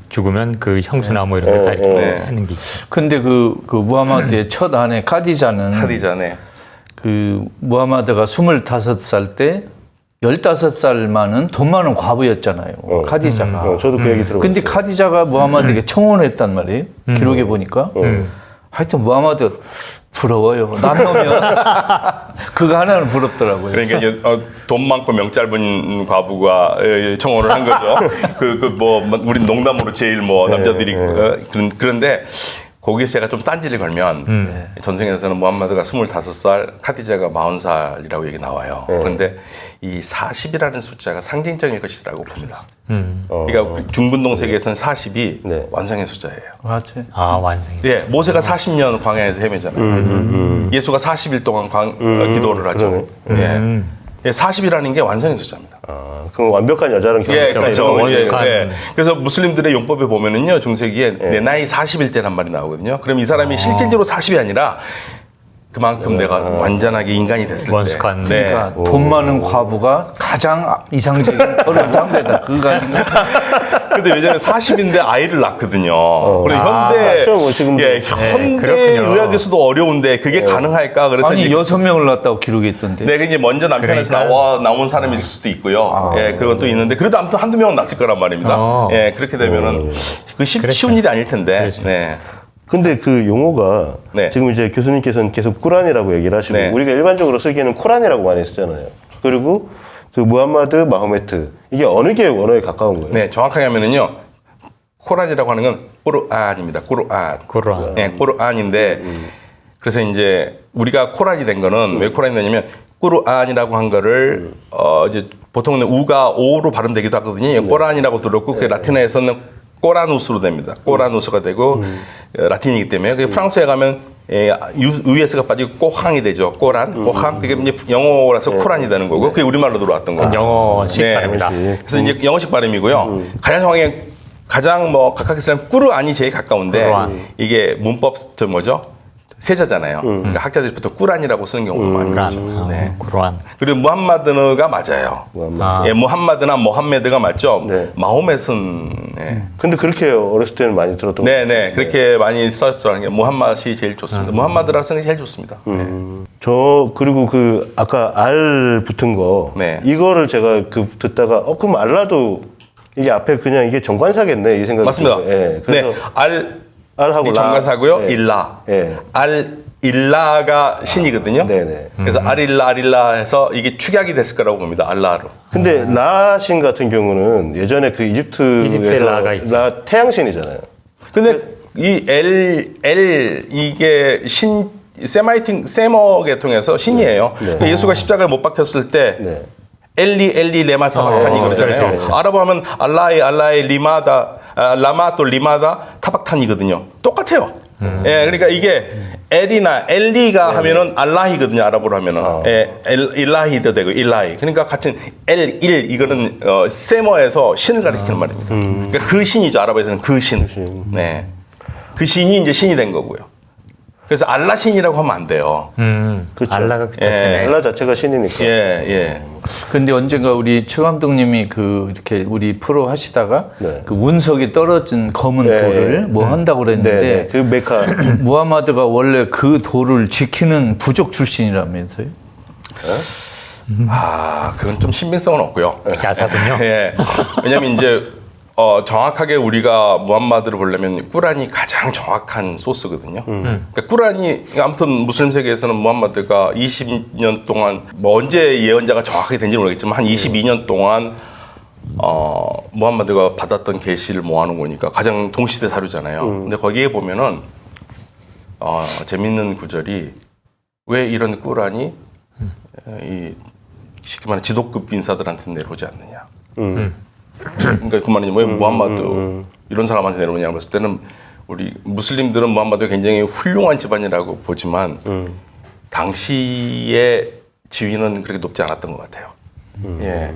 죽으면 그 형수나무 이런 걸다 이렇게 네. 하는 게 있죠. 근데 그, 그 무하마드의 첫 아내 카디자는 카디자네. 그 무하마드가 25살 때 15살만은 돈 많은 과부였잖아요. 카디자가. 어, 저도 그 얘기 들어봤어요. 근데 카디자가 무하마드에게 청혼했단 말이에요. 기록에 보니까. 하여튼 무하마드 부러워요. 남놓으면 그거 하나는 부럽더라고요. 그러니까 이제 어, 돈 많고 명 짧은 과부가 예, 예, 청혼을 한 거죠. 그 그 뭐 우리 농담으로 제일 뭐 남자들이 어, 그런 그런데 거기서 제가 좀 딴지를 걸면 전생에서는 무함마드가 25살, 카디자가 40살이라고 얘기 나와요. 그런데 이 40이라는 숫자가 상징적일 것이라고 봅니다. 음. 그러니까 우리 중근동 세계에서는 40이 네. 완성의 숫자예요. 맞아요. 아 완성이. 예, 모세가 40년 광야에서 헤매잖아요. 예수가 40일 동안 광, 어, 기도를 하죠. 예. 예, 40이라는 게 완성의 숫자입니다. 아, 그럼 완벽한 여자랑 예, 결혼했다 그렇죠. 거지. 예. 예. 그래서 무슬림들의 용법에 보면은요, 중세기에 내 나이 40일 때란 말이 나오거든요. 그럼 이 사람이 실질적으로 40이 아니라 그만큼 내가 완전하게 인간이 됐을 때. 원숙한. 네. 그러니까 돈 많은 과부가 가장 이상적인 결혼 상대다. 그거 아닌가? 근데 예전에 40인데 아이를 낳거든요. 그리고 아, 현대, 맞죠. 뭐 지금도. 예, 현대 그렇군요. 의학에서도 어려운데 그게 가능할까? 그래서 아니 이제 여섯 명을 낳았다고 기록이 있던데. 네, 이제 먼저 남편에서 그러니까. 나와 나온 사람일 수도 있고요. 예, 그런 것도 있는데 그래도 아무튼 한두 명은 났을 거란 말입니다. 어. 예, 그렇게 되면은 그 쉽, 쉬운 일이 아닐 텐데. 그렇죠. 네. 근데 그 용어가 네. 지금 이제 교수님께서는 계속 꾸란이라고 얘기를 하시고 네. 우리가 일반적으로 쓰기에는 코란이라고 많이 쓰잖아요. 그리고 그 무함마드, 마호메트 이게 어느 게 언어에 가까운 거예요? 네, 정확하게 하면은요. 코란이라고 하는 건 꾸르안입니다. 꾸르안. 꾸르안. 네, 꾸르안인데 그래서 이제 우리가 코란이 된 거는 왜 코란이 되냐면 꾸르안이라고 한 거를 어 이제 보통은 우가 오로 발음되기도 하거든요. 꼬란이라고 들었고 그 라틴어에서는 꼬라누스로 됩니다. 꼬라누스가 되고 어, 라틴이기 때문에 그 프랑스에 가면 예, 유, US가 빠지고 꼬항이 되죠. 꼬란, 꼬항. 그게 이제 영어라서 코란이 되는 거고 그게 우리말로 들어왔던 거죠. 영어식 네. 발음이다. 그래서 이제 영어식 발음이고요. 가장 상황에 가장 뭐 각각 쓰는 꾸르안이 제일 가까운데 꾸르안. 이게 문법 저 뭐죠? 세자잖아요. 그러니까 학자들이 보통 꾸란이라고 쓰는 경우가 꾸란. 거죠. 아, 네. 꾸란. 그리고 무함마드가 맞아요. 아. 예, 무함마드나 모함메드가 맞죠. 네. 마호멧은 예. 근데 그렇게 어렸을 때는 많이 들었던 네, 네. 그렇게 많이 썼죠. 무함마드이 제일 좋습니다. 무함마드라고 쓰는 게 제일 좋습니다. 네. 저 그리고 그 아까 알 붙은 거 네. 이거를 제가 그 듣다가 어 그럼 알라도 이게 앞에 그냥 이게 정관사겠네 이 생각이 맞습니다. 들어요. 예. 그래서 네. 알 알하고 이 라. 정가사고요. 예. 일라. 예. 알 일라가 신이거든요. 네네. 그래서 아릴라 아릴라 해서 이게 축약이 됐을 거라고 봅니다. 알라로. 근데 라신 같은 경우는 예전에 그 이집트에서 이집트에 라가 있죠. 라 태양신이잖아요. 근데 이 L L 이게 신 세마이팅 세머 계통에서 신이에요. 그러니까 예수가 십자가에 못 박혔을 때 네. 엘리 엘리 레마 타박탄이 어, 그러잖아요. 그렇죠, 그렇죠. 아랍어 하면 알라이 알라이 리마다 아, 라마 또 리마다 타박탄이거든요. 똑같아요. 예, 그러니까 이게 엘이나 엘리가 하면은 알라히거든요. 아랍어로 하면은 예, 엘, 일라히도 되고 일라히. 그러니까 같은 엘, 일 이거는 어, 세머에서 신을 가리키는 말입니다. 그러니까 그 신이죠. 아랍어에서는 그 신. 네, 그 신이 이제 신이 된 거고요. 그래서 알라 신이라고 하면 안 돼요. 음, 그렇죠. 알라가 그 자체네. 알라 자체가 신이니까. 예, 예. 근데 언젠가 우리 최 감독님이 그 이렇게 우리 프로 하시다가 네. 그 운석이 떨어진 검은 네. 돌을 뭐 한다고 네, 그랬는데 네. 그 메카. 무하마드가 원래 그 돌을 지키는 부족 출신이라면서요? 아, 그건 좀 신빙성은 없고요. 야사군요. 예. 왜냐면 이제 어, 정확하게 우리가 무함마드를 보려면 꾸란이 가장 정확한 소스거든요. 그러니까 꾸란이 아무튼 무슬림 세계에서는 무함마드가 20년 동안 뭐 언제 예언자가 정확하게 된지 는 모르겠지만 한 22년 동안 어, 무함마드가 받았던 계시를 모아놓은 거니까 가장 동시대 사료잖아요. 근데 거기에 보면은 어, 재밌는 구절이 왜 이런 꾸란이 이 쉽게 말하면 지도급 인사들한테 내려오지 않느냐. 음. 그러니까 그 말이 왜 무함마드 이런 사람한테 내려오냐 봤을 때는 우리 무슬림들은 무함마드가 굉장히 훌륭한 집안이라고 보지만 당시의 지위는 그렇게 높지 않았던 것 같아요. 예.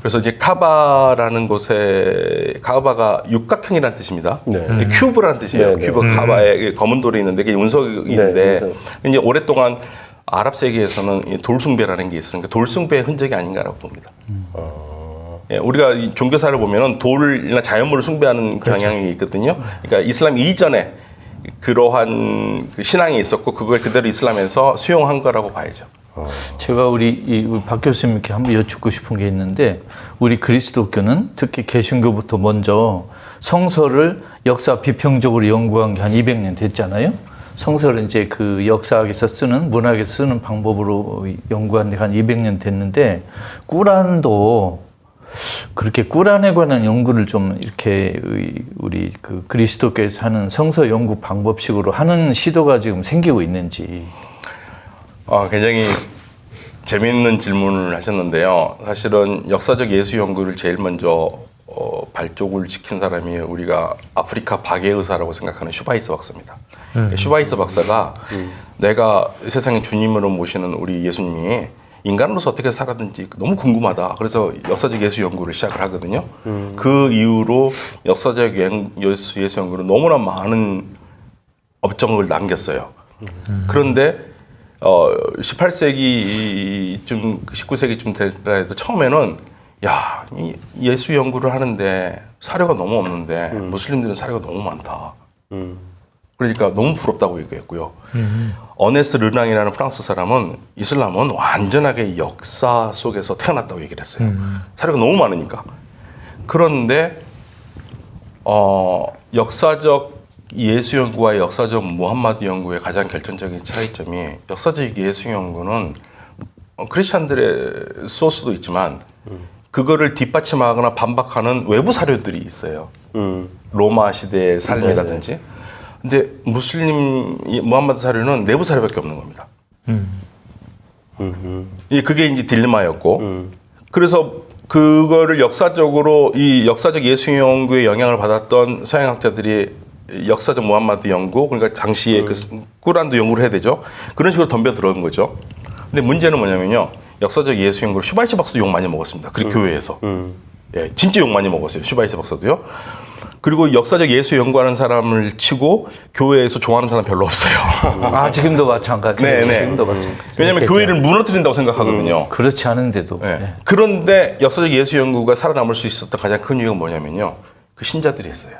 그래서 이제 카바라는 곳에 카바가 육각형이라는 뜻입니다. 네. 이 큐브라는 뜻이에요. 네, 네. 큐브 카바에 검은 돌이 있는데 그게 운석인데 네, 운석. 이제 오랫동안 아랍 세계에서는 이 돌숭배라는 게 있으니까 돌숭배의 흔적이 아닌가라고 봅니다. 예, 우리가 이 종교사를 보면은 돌이나 자연물을 숭배하는 경향이 있거든요. 그러니까 이슬람 이전에 그러한 그 신앙이 있었고 그걸 그대로 이슬람에서 수용한 거라고 봐야죠. 제가 우리, 이, 박 교수님께 한번 여쭙고 싶은 게 있는데 우리 그리스도교는 특히 개신교부터 먼저 성서를 역사 비평적으로 연구한 게 한 200년 됐잖아요. 성서를 이제 그 역사학에서 쓰는 문학에서 쓰는 방법으로 연구한 지한 200년 됐는데 꾸란도 그렇게 꾸란에 관한 연구를 좀 이렇게 의- 우리 그 그리스도교에서 하는 성서 연구 방법식으로 하는 시도가 지금 생기고 있는지 어, 굉장히 재미있는 질문을 하셨는데요. 사실은 역사적 예수 연구를 제일 먼저 어, 발족을 시킨 사람이 우리가 아프리카 박애 의사라고 생각하는 슈바이처 박사입니다. 슈바이처 박사가 내가 세상에 주님으로 모시는 우리 예수님이 인간으로서 어떻게 살았는지 너무 궁금하다. 그래서 역사적 예수 연구를 시작을 하거든요. 그 이후로 역사적 연- 예수, 예수 연구는 너무나 많은 업적을 남겼어요. 그런데 어 18세기쯤 19세기쯤 될까 해도 처음에는 야, 이 예수 연구를 하는데 사료가 너무 없는데 무슬림들은 사료가 너무 많다. 그러니까 너무 부럽다고 얘기했고요. 어네스트 르낭이라는 프랑스 사람은 이슬람은 완전하게 역사 속에서 태어났다고 얘기를 했어요. 사료가 너무 많으니까. 그런데 어, 역사적 예수 연구와 역사적 무함마드 연구의 가장 결정적인 차이점이 역사적 예수 연구는 어, 크리스찬들의 소스도 있지만 그거를 뒷받침하거나 반박하는 외부 사료들이 있어요. 음. 로마 시대의 삶이라든지. 근데 무슬림 이 무함마드 사료는 내부 사료밖에 없는 겁니다. 이 그게 이제 딜레마였고. 그래서 그거를 역사적으로 이 역사적 예수 연구의 영향을 받았던 서양 학자들이 역사적 무함마드 연구 그러니까 당시에 그 꾸란도 연구를 해야 되죠. 그런 식으로 덤벼 들어온 거죠. 근데 문제는 뭐냐면요. 역사적 예수 연구를 슈바이처 박사도 욕 많이 먹었습니다. 그 교회에서. 예 진짜 욕 많이 먹었어요. 슈바이츠 박사도요 그리고 역사적 예수 연구하는 사람을 치고 교회에서 좋아하는 사람 별로 없어요 아 지금도 마찬가지예요. 네, 네. 지금도 마찬가지. 왜냐하면 교회를 무너뜨린다고 생각하거든요 그렇지 않은데도 예. 네. 그런데 역사적 예수 연구가 살아남을 수 있었던 가장 큰 이유가 뭐냐면요. 그 신자들이 했어요.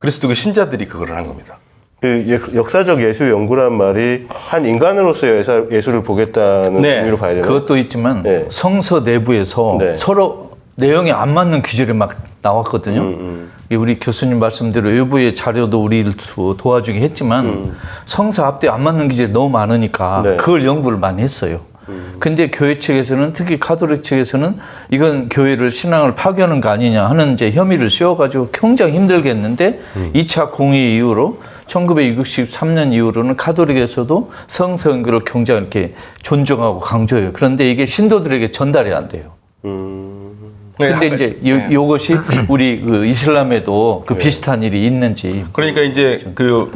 그리스도 그 신자들이 그거를 한 겁니다. 그 예- 역사적 예수 연구란 말이 한 인간으로서의 예사- 예수를 보겠다는 네. 의미로 봐야 되나요? 그것도 있지만 네. 성서 내부에서 네. 서로 내용이 안 맞는 규절이 막 나왔거든요. 음, 이 우리 교수님 말씀대로 외부의 자료도 우리를 도- 도와주긴 했지만 성서 앞뒤 안 맞는 규절이 너무 많으니까 음. 네. 그걸 연구를 많이 했어요. 근데 교회 측에서는 특히 카톨릭 측에서는 이건 교회를 신앙을 파괴하는 거 아니냐 하는 이제 혐의를 씌워가지고 굉장히 힘들겠는데 이 2차 공의 이후로 1963년 이후로는 카톨릭에서도 성선교를 굉장히 이렇게 존중하고 강조해요. 그런데 이게 신도들에게 전달이 안 돼요. 네, 근데 하- 이제 요, 요것이 우리 그 이슬람에도 그 비슷한 일이 있는지 그러니까 이제 그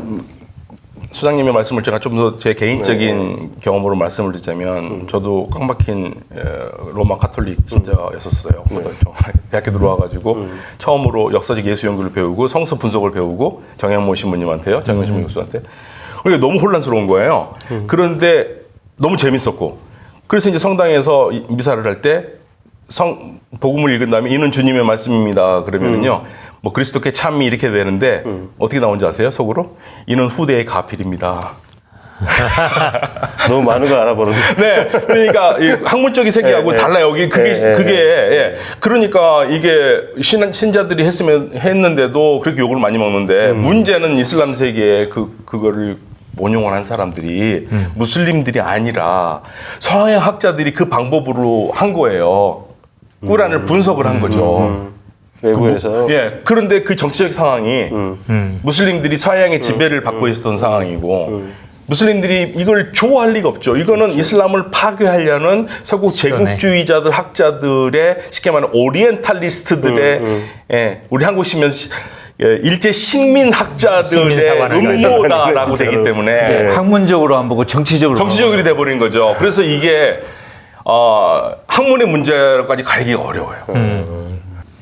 수장님의 말씀을 제가 좀 더 제 개인적인 경험으로 말씀을 드리자면 저도 꽉 막힌 에, 로마 카톨릭 신자였었어요. 고등학교 대학교 들어와가지고 처음으로 역사적 예수 연구를 배우고 성서 분석을 배우고 정영모 신부님한테요, 정영 신부 교수한테. 그러니까 너무 혼란스러운 거예요. 그런데 너무 재밌었고. 그래서 이제 성당에서 이- 미사를 할 때 성 복음을 읽은 다음에 이는 주님의 말씀입니다. 그러면은요. 뭐 그리스도께 참이 이렇게 되는데 어떻게 나온지 아세요? 속으로 이는 후대의 가필입니다. 너무 많은 걸 알아버렸네. 네, 그러니까 이 학문적인 세계하고 네, 네. 달라요. 여기 그게 네, 네, 그게 예. 그러니까 이게 신 신자들이 했으면 했는데도 그렇게 욕을 많이 먹는데 문제는 이슬람 세계에 그 그거를 원용을 한 사람들이 무슬림들이 아니라 서양 학자들이 그 방법으로 한 거예요. 꾸란을 분석을 한 거죠. 외부에서 예. 그런데 그 정치적 상황이 음. 무슬림들이 서양의 지배를 받고 있었던 상황이고 무슬림들이 이걸 좋아할 리가 없죠. 이거는 이슬람을 파괴하려는 서구. 제국주의자들 학자들의 쉽게 말하면 오리엔탈리스트들의 예, 우리 한국 시면 시- 예, 일제 식민학자들의 음모다라고 되기 때문에 학문적으로 안 보고 정치적으로 정치적으로 돼버린 거죠. 그래서 이게 어, 학문의 문제까지 가리기가 어려워요.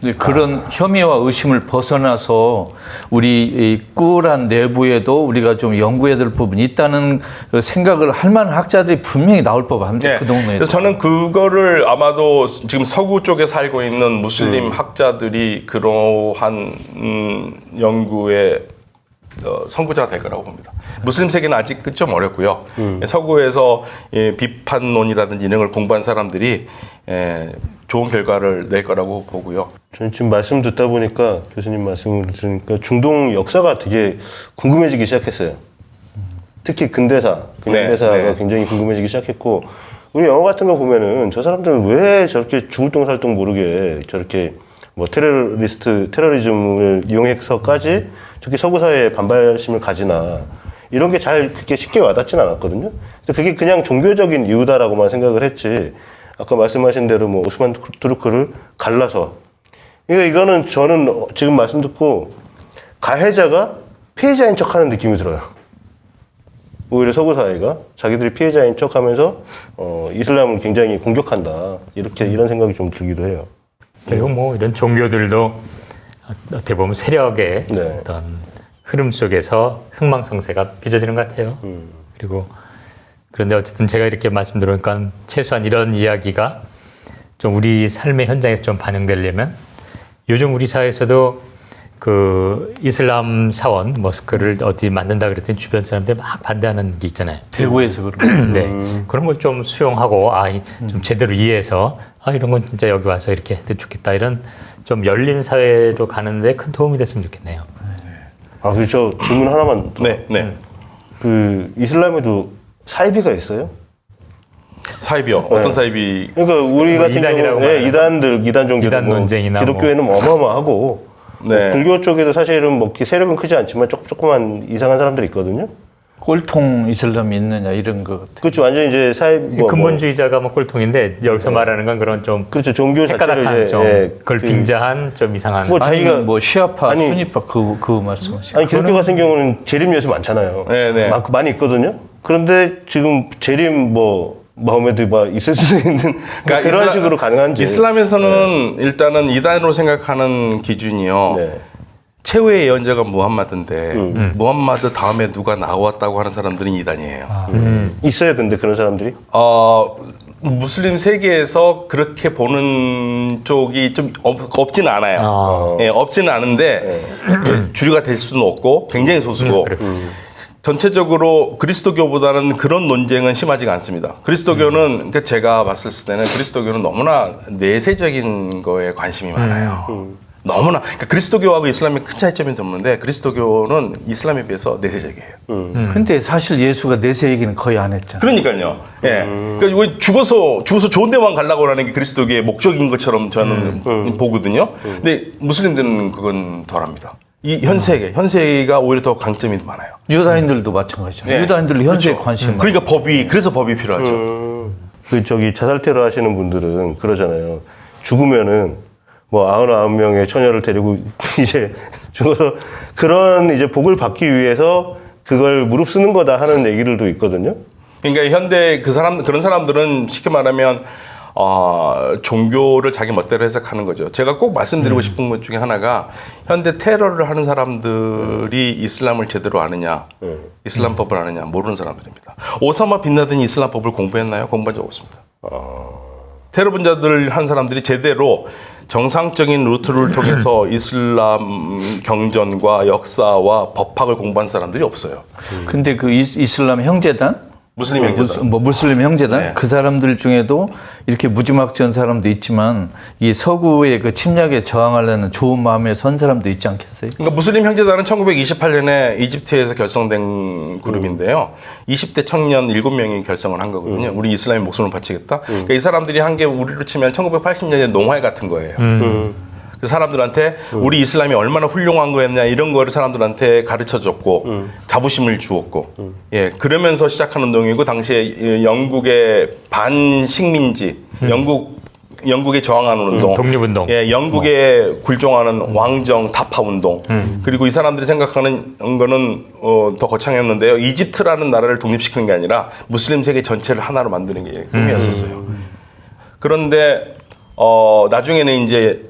네, 그런 혐의와 의심을 벗어나서 우리 이 꾸란 내부에도 우리가 좀 연구해야 될 부분이 있다는 그 생각을 할 만한 학자들이 분명히 나올 법한데 네. 그 동네에 그래서 저는 그거를 아마도 지금 서구 쪽에 살고 있는 무슬림 학자들이 그러한 음, 연구의 어, 선구자가 될 거라고 봅니다. 무슬림 세계는 아직 그좀 어렵고요. 서구에서 예, 비판론이라든지 이런 걸 공부한 사람들이 예, 좋은 결과를 낼 거라고 보고요. 저는 지금 말씀 듣다 보니까 교수님 말씀을 들으니까 중동 역사가 되게 궁금해지기 시작했어요. 특히 근대사, 근대사가 네, 네. 굉장히 궁금해지기 시작했고 우리 영화 같은 거 보면은 저 사람들은 왜 저렇게 죽을 똥살똥 모르게 저렇게 뭐 테러리스트 테러리즘을 이용해서까지 저렇게 서구 사회에 반발심을 가지나 이런 게 잘 그렇게 쉽게 와닿진 않았거든요. 그래서 그게 그냥 종교적인 이유다라고만 생각을 했지. 아까 말씀하신 대로 뭐 오스만 투르크를 갈라서 그러니까 이거는 저는 어, 지금 말씀 듣고 가해자가 피해자인 척하는 느낌이 들어요. 오히려 서구 사회가 자기들이 피해자인 척하면서 어, 이슬람을 굉장히 공격한다 이렇게 이런 생각이 좀 들기도 해요. 그리고 뭐 이런 종교들도 어떻게 보면 세력의 네. 어떤 흐름 속에서 흥망성쇠가 빚어지는 것 같아요. 그리고 그런데 어쨌든 제가 이렇게 말씀드리니까 최소한 이런 이야기가 좀 우리 삶의 현장에서 좀 반영되려면 요즘 우리 사회에서도 그 이슬람 사원 모스크를 어디 만든다 그랬더니 주변 사람들 막 반대하는 게 있잖아요. 대구에서 그런 네. 그런 걸 좀 수용하고 아, 이- 좀 제대로 이해해서 아, 이런 건 진짜 여기 와서 이렇게 해도 좋겠다. 이런 좀 열린 사회로 가는데 큰 도움이 됐으면 좋겠네요. 아, 그저 질문 하나만 더. 네, 네. 그 이슬람에도 사이비가 있어요? 사입이요. 어떤 사입이 그러니까 우리 같은 이단이라고 경우 네, 이단들 이단 종교들 이단 뭐 논쟁이나 기독교에는 뭐 어마어마하고 네. 뭐 불교 쪽에도 사실은 뭐 세력은 크지 않지만 조금 조그만 이상한 사람들이 있거든요. 꼴통 이슬람이 있느냐 이런 거 같아요. 그렇죠. 완전 이제 사이 뭐, 뭐 근본주의자가 뭐 꼴통인데 여기서 말하는 건 그런 좀 그렇죠. 종교 자체를 이제 좀 예, 그걸 그- 빙자한 좀 이상한 아니 자기가 뭐 시아파, 아니- 순위파 그, 그 말씀하시고 아니 기독교 같은 경우는 재림 예수 많잖아요. 네, 네. 많- 많이 있거든요. 그런데 지금 재림 뭐 마음에도 막 있을 수 있는 그런 그러니까 이슬람- 식으로 가능한지. 이슬람에서는 일단은 이단으로 생각하는 기준이요. 네. 최후의 예언자가 무함마드인데 음. 무함마드 다음에 누가 나왔다고 하는 사람들은 이단이에요. 아. 있어요. 근데 그런 사람들이 어, 무슬림 세계에서 그렇게 보는 쪽이 좀 없, 없지는 않아요. 아. 예, 없지는 않은데 예, 주류가 될 수는 없고 굉장히 소수고 그렇죠. 전체적으로 그리스도교보다는 그런 논쟁은 심하지가 않습니다. 그리스도교는 그러니까 제가 봤을 때는 그리스도교는 너무나 내세적인 거에 관심이 많아요. 너무나 그러니까 그리스도교하고 이슬람의 큰 차이점이 없는데 그리스도교는 이슬람에 비해서 내세적이에요. 근데 사실 예수가 내세 얘기는 거의 안 했잖아요. 그러니까요. 예. 그러니까 이거 죽어서 죽어서 좋은 데만 가려고 하는 게 그리스도교의 목적인 것처럼 저는 보거든요. 근데 무슬림들은 그건 덜합니다. 이 현세계, 현세계가 오히려 더 강점이 많아요. 유다인들도 마찬가지죠. 네. 유다인들 현세에 그렇죠. 관심이 많아요. 그러니까 법이 그래서 법이 필요하죠. 그 저기 자살 테러 하시는 분들은 그러잖아요. 죽으면은 뭐 아흔아홉 명의 처녀를 데리고 이제 죽어서 그런 이제 복을 받기 위해서 그걸 무릅쓰는 거다 하는 얘기들도 있거든요. 그러니까 현대 그 사람 그런 사람들은 쉽게 말하면 어, 종교를 자기 멋대로 해석하는 거죠. 제가 꼭 말씀드리고 싶은 것 중에 하나가 현대 테러를 하는 사람들이 이슬람을 제대로 아느냐, 이슬람 법을 아느냐 모르는 사람들입니다. 오사마 빈라든이 이슬람 법을 공부했나요? 공부한 적 없습니다. 테러 분자들 한 사람들이 제대로 정상적인 루트를 통해서 이슬람 경전과 역사와 법학을 공부한 사람들이 없어요. 근데 그 이- 이슬람 형제단 무슬림 뭐, 형제단. 뭐 무슬림 형제단 네. 그 사람들 중에도 이렇게 무지막지한 사람도 있지만 이 서구의 그 침략에 저항하려는 좋은 마음에 선 사람도 있지 않겠어요? 그러니까 무슬림 형제단은 1928년에 이집트에서 결성된 그룹인데요. 20대 청년 7명이 결성을 한 거거든요. 우리 이슬람의 목숨을 바치겠다. 그러니까 이 사람들이 한 게 우리로 치면 1980년대 농활 같은 거예요. 그 사람들한테 우리 이슬람이 얼마나 훌륭한 거였냐 이런 거를 사람들한테 가르쳐 줬고 자부심을 주었고 예 그러면서 시작한 운동이고 당시에 이 영국의 반식민지 영국 영국에 저항하는 운동, 독립운동. 예, 영국에 굴종하는 왕정 타파 운동. 그리고 이 사람들이 생각하는 거는 어, 더 거창했는데요. 이집트라는 나라를 독립시키는 게 아니라 무슬림 세계 전체를 하나로 만드는 게 꿈이었었어요. 그런데 어, 나중에는 이제 그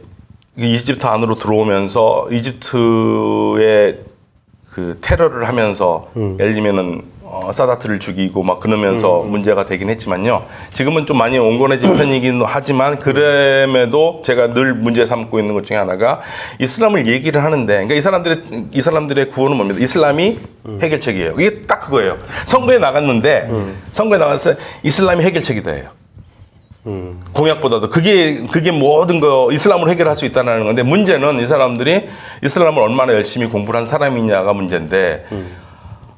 이집트 안으로 들어오면서 이집트의 그 테러를 하면서 예를 들면은 어, 사다트를 죽이고 막 그러면서 문제가 되긴 했지만요. 지금은 좀 많이 온건해진 편이긴 하지만 그럼에도 제가 늘 문제 삼고 있는 것 중에 하나가 이슬람을 얘기를 하는데 그러니까 이 사람들의 이 사람들의 구호는 뭡니까? 이슬람이 해결책이에요. 이게 딱 그거예요. 선거에 나갔는데 선거에 나가서 이슬람이 해결책이다 해요. 공약보다도 그게 그게 모든 거 이슬람으로 해결할 수 있다는 건데 문제는 이 사람들이 이슬람을 얼마나 열심히 공부를 한 사람이냐가 문제인데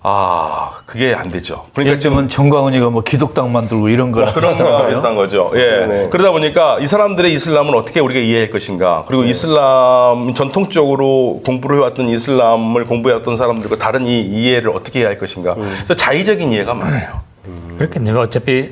아 그게 안 되죠. 그러니까 들면 정광훈이가 뭐 기독당 만들고 이런 거랑 그런 거예요? 비슷한 거죠. 예. 네. 그러다 보니까 이 사람들의 이슬람을 어떻게 우리가 이해할 것인가. 그리고 이슬람 전통적으로 공부를 해왔던 이슬람을 공부해왔던 사람들과 다른 이 이해를 어떻게 해야 할 것인가. 그래서 자의적인 이해가 많아요. 그렇겠네요. 어차피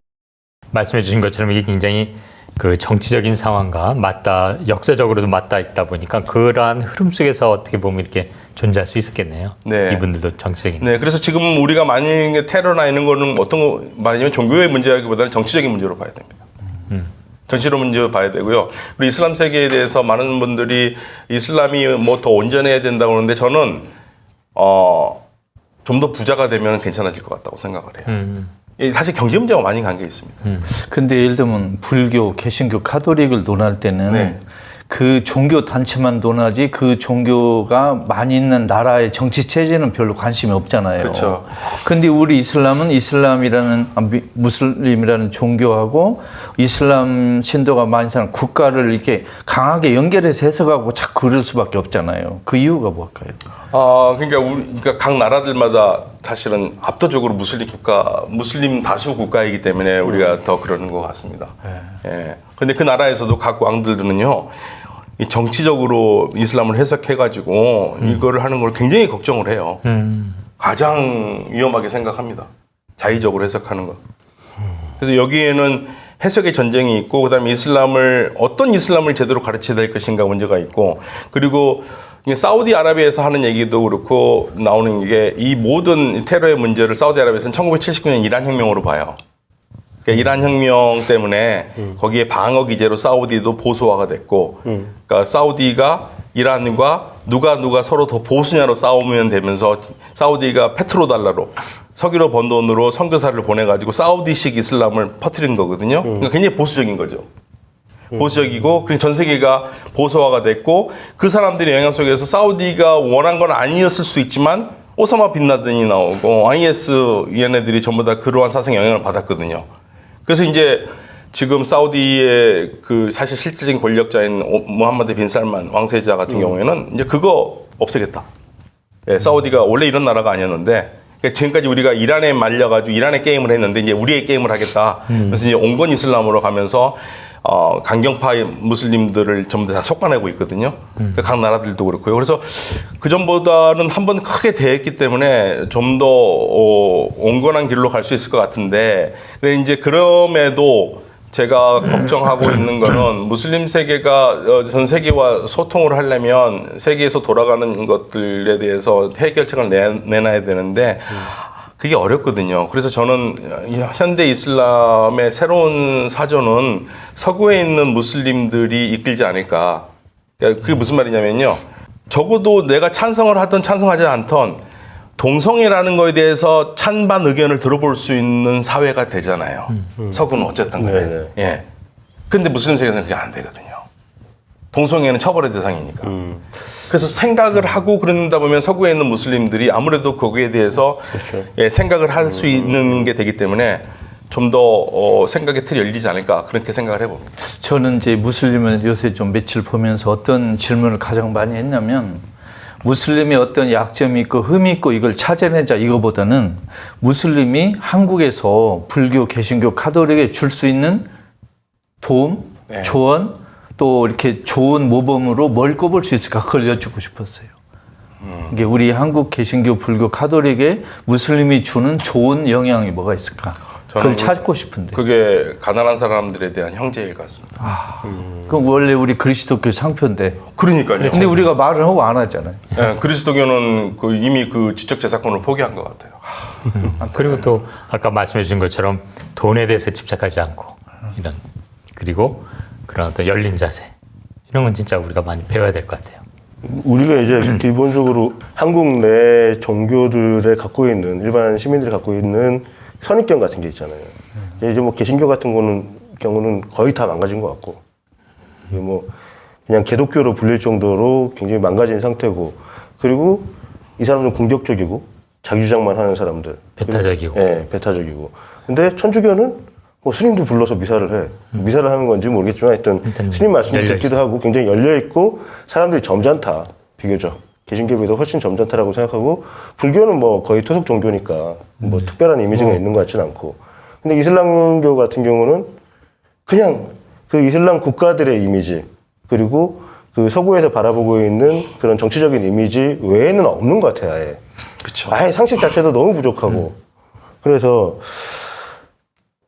말씀해 주신 것처럼 이게 굉장히 그 정치적인 상황과 맞다, 역사적으로도 맞닿아 있다 보니까 그러한 흐름 속에서 어떻게 보면 이렇게 존재할 수 있었겠네요. 네. 이분들도 정치적인. 네, 그래서 지금 우리가 만약에 테러나 이런 거는 어떤 거 말하냐면 종교의 문제라기보다는 정치적인 문제로 봐야 됩니다. 정치로 문제로 봐야 되고요. 그리고 이슬람 세계에 대해서 많은 분들이 이슬람이 뭐 더 온전해야 된다고 하는데 저는 어, 좀 더 부자가 되면 괜찮아질 것 같다고 생각을 해요. 음. 예, 사실 경제 문제와 많이 관계 있습니다. 근데 예를 들면 불교, 개신교, 카톨릭을 논할 때는 네. 그 종교 단체만 논하지 그 종교가 많이 있는 나라의 정치 체제는 별로 관심이 없잖아요. 그렇죠. 근데 우리 이슬람은 이슬람이라는 아, 미- 무슬림이라는 종교하고 이슬람 신도가 많은 사람 국가를 이렇게 강하게 연결해서 해석하고 자꾸 그럴 수밖에 없잖아요. 그 이유가 뭘까요? 아, 그러니까 우리 그러니까 각 나라들마다 사실은 압도적으로 무슬림 국가, 무슬림 다수 국가이기 때문에 우리가 더 그러는 것 같습니다. 예. 근데 그 나라에서도 각 왕들은요, 이 정치적으로 이슬람을 해석해가지고 이거를 하는 걸 굉장히 걱정을 해요. 가장 위험하게 생각합니다. 자의적으로 해석하는 것. 그래서 여기에는 해석의 전쟁이 있고 그다음에 이슬람을 어떤 이슬람을 제대로 가르쳐야 될 것인가 문제가 있고 그리고 사우디아라비아에서 하는 얘기도 그렇고 나오는 게 이 모든 테러의 문제를 사우디아라비아에서는 1979년 이란 혁명으로 봐요. 그러니까 이란 혁명 때문에 거기에 방어 기제로 사우디도 보수화가 됐고, 그러니까 사우디가 이란과 누가 누가 서로 더 보수냐로 싸우면 되면서 사우디가 페트로 달러로 석유로 번 돈으로 선교사를 보내가지고 사우디식 이슬람을 퍼뜨린 거거든요. 그러니까 굉장히 보수적인 거죠. 보수적이고 그리고 전 세계가 보수화가 됐고 그 사람들의 영향 속에서 사우디가 원한 건 아니었을 수 있지만 오사마 빈라든이 나오고 IS 얘네들이 전부 다 그러한 사상 영향을 받았거든요. 그래서 이제 지금 사우디의 그 사실 실질적인 권력자인 오- 모함마드 빈 살만 왕세자 같은 경우에는 이제 그거 없애겠다. 예, 사우디가 원래 이런 나라가 아니었는데 그러니까 지금까지 우리가 이란에 말려가지고 이란의 게임을 했는데 이제 우리의 게임을 하겠다. 그래서 이제 온건 이슬람으로 가면서 어, 강경파 무슬림들을 전부 다 속아내고 있거든요. 그각 나라들도 그렇고요. 그래서 그 전보다는 한 번 크게 대했기 때문에 좀 더 어, 온건한 길로 갈 수 있을 것 같은데, 근데 이제 그럼에도 제가 걱정하고 있는 거는 무슬림 세계가 어, 전 세계와 소통을 하려면 세계에서 돌아가는 것들에 대해서 해결책을 내, 내놔야 되는데 그게 어렵거든요. 그래서 저는 현대 이슬람의 새로운 사전은 서구에 있는 무슬림들이 이끌지 않을까. 그러니까 그게 무슨 말이냐면요. 적어도 내가 찬성을 하든 찬성하지 않던 동성애라는 거에 대해서 찬반 의견을 들어볼 수 있는 사회가 되잖아요. 서구는 어쨌든 간에. 네네. 예. 근데 무슬림 세계에서는 그게 안 되거든요. 동성애는 처벌의 대상이니까. 그래서 생각을 하고 그런다 보면 서구에 있는 무슬림들이 아무래도 거기에 대해서 예, 생각을 할수 있는 게 되기 때문에 좀더 어, 생각의 틀이 열리지 않을까 그렇게 생각을 해봅니다. 저는 이제 무슬림을 요새 좀 며칠 보면서 어떤 질문을 가장 많이 했냐면 무슬림의 어떤 약점이 있고 흠이 있고 이걸 찾아내자 이거보다는 무슬림이 한국에서 불교, 개신교, 카톨릭에 줄 수 있는 도움, 네. 조언 또 이렇게 좋은 모범으로 뭘 꼽을 수 있을까 그걸 여쭙고 싶었어요. 이게 우리 한국 개신교, 불교, 카톨릭에 무슬림이 주는 좋은 영향이 뭐가 있을까? 그걸 찾고 싶은데. 그게 가난한 사람들에 대한 형제일 같습니다. 그럼 원래 우리 그리스도교 상표인데. 그러니까요. 근데 우리가 말을 하고 안 하잖아요. 예, 그리스도교는 그 이미 그 지적 재산권을 포기한 것 같아요. 그리고 또 아까 말씀해 주신 것처럼 돈에 대해서 집착하지 않고 이런 그리고 그런 어떤 열린 자세 이런 건 진짜 우리가 많이 배워야 될 것 같아요. 우리가 이제 기본적으로 한국 내 종교들에 갖고 있는 일반 시민들이 갖고 있는 선입견 같은 게 있잖아요. 이제 뭐 개신교 같은 거는 경우는 거의 다 망가진 것 같고, 이게 뭐 그냥 개독교로 불릴 정도로 굉장히 망가진 상태고, 그리고 이 사람들은 공격적이고 자기 주장만 하는 사람들. 배타적이고. 예, 배타적이고. 근데 천주교는 뭐 스님도 불러서 미사를 해. 미사를 하는 건지 모르겠지만 하여튼 일단 스님 말씀을 듣기도. 하고 굉장히 열려 있고 사람들이 점잖다. 비교적. 비해서 훨씬 점잖다라고 생각하고 불교는 뭐 거의 토속 종교니까 뭐 특별한 이미지가 있는 것 같지는 않고. 근데 이슬람교 같은 경우는 그냥 그 이슬람 국가들의 이미지 그리고 그 서구에서 바라보고 있는 그런 정치적인 이미지 외에는 없는 것 같아요. 아예. 그렇죠. 아예 상식 자체도 너무 부족하고. 그래서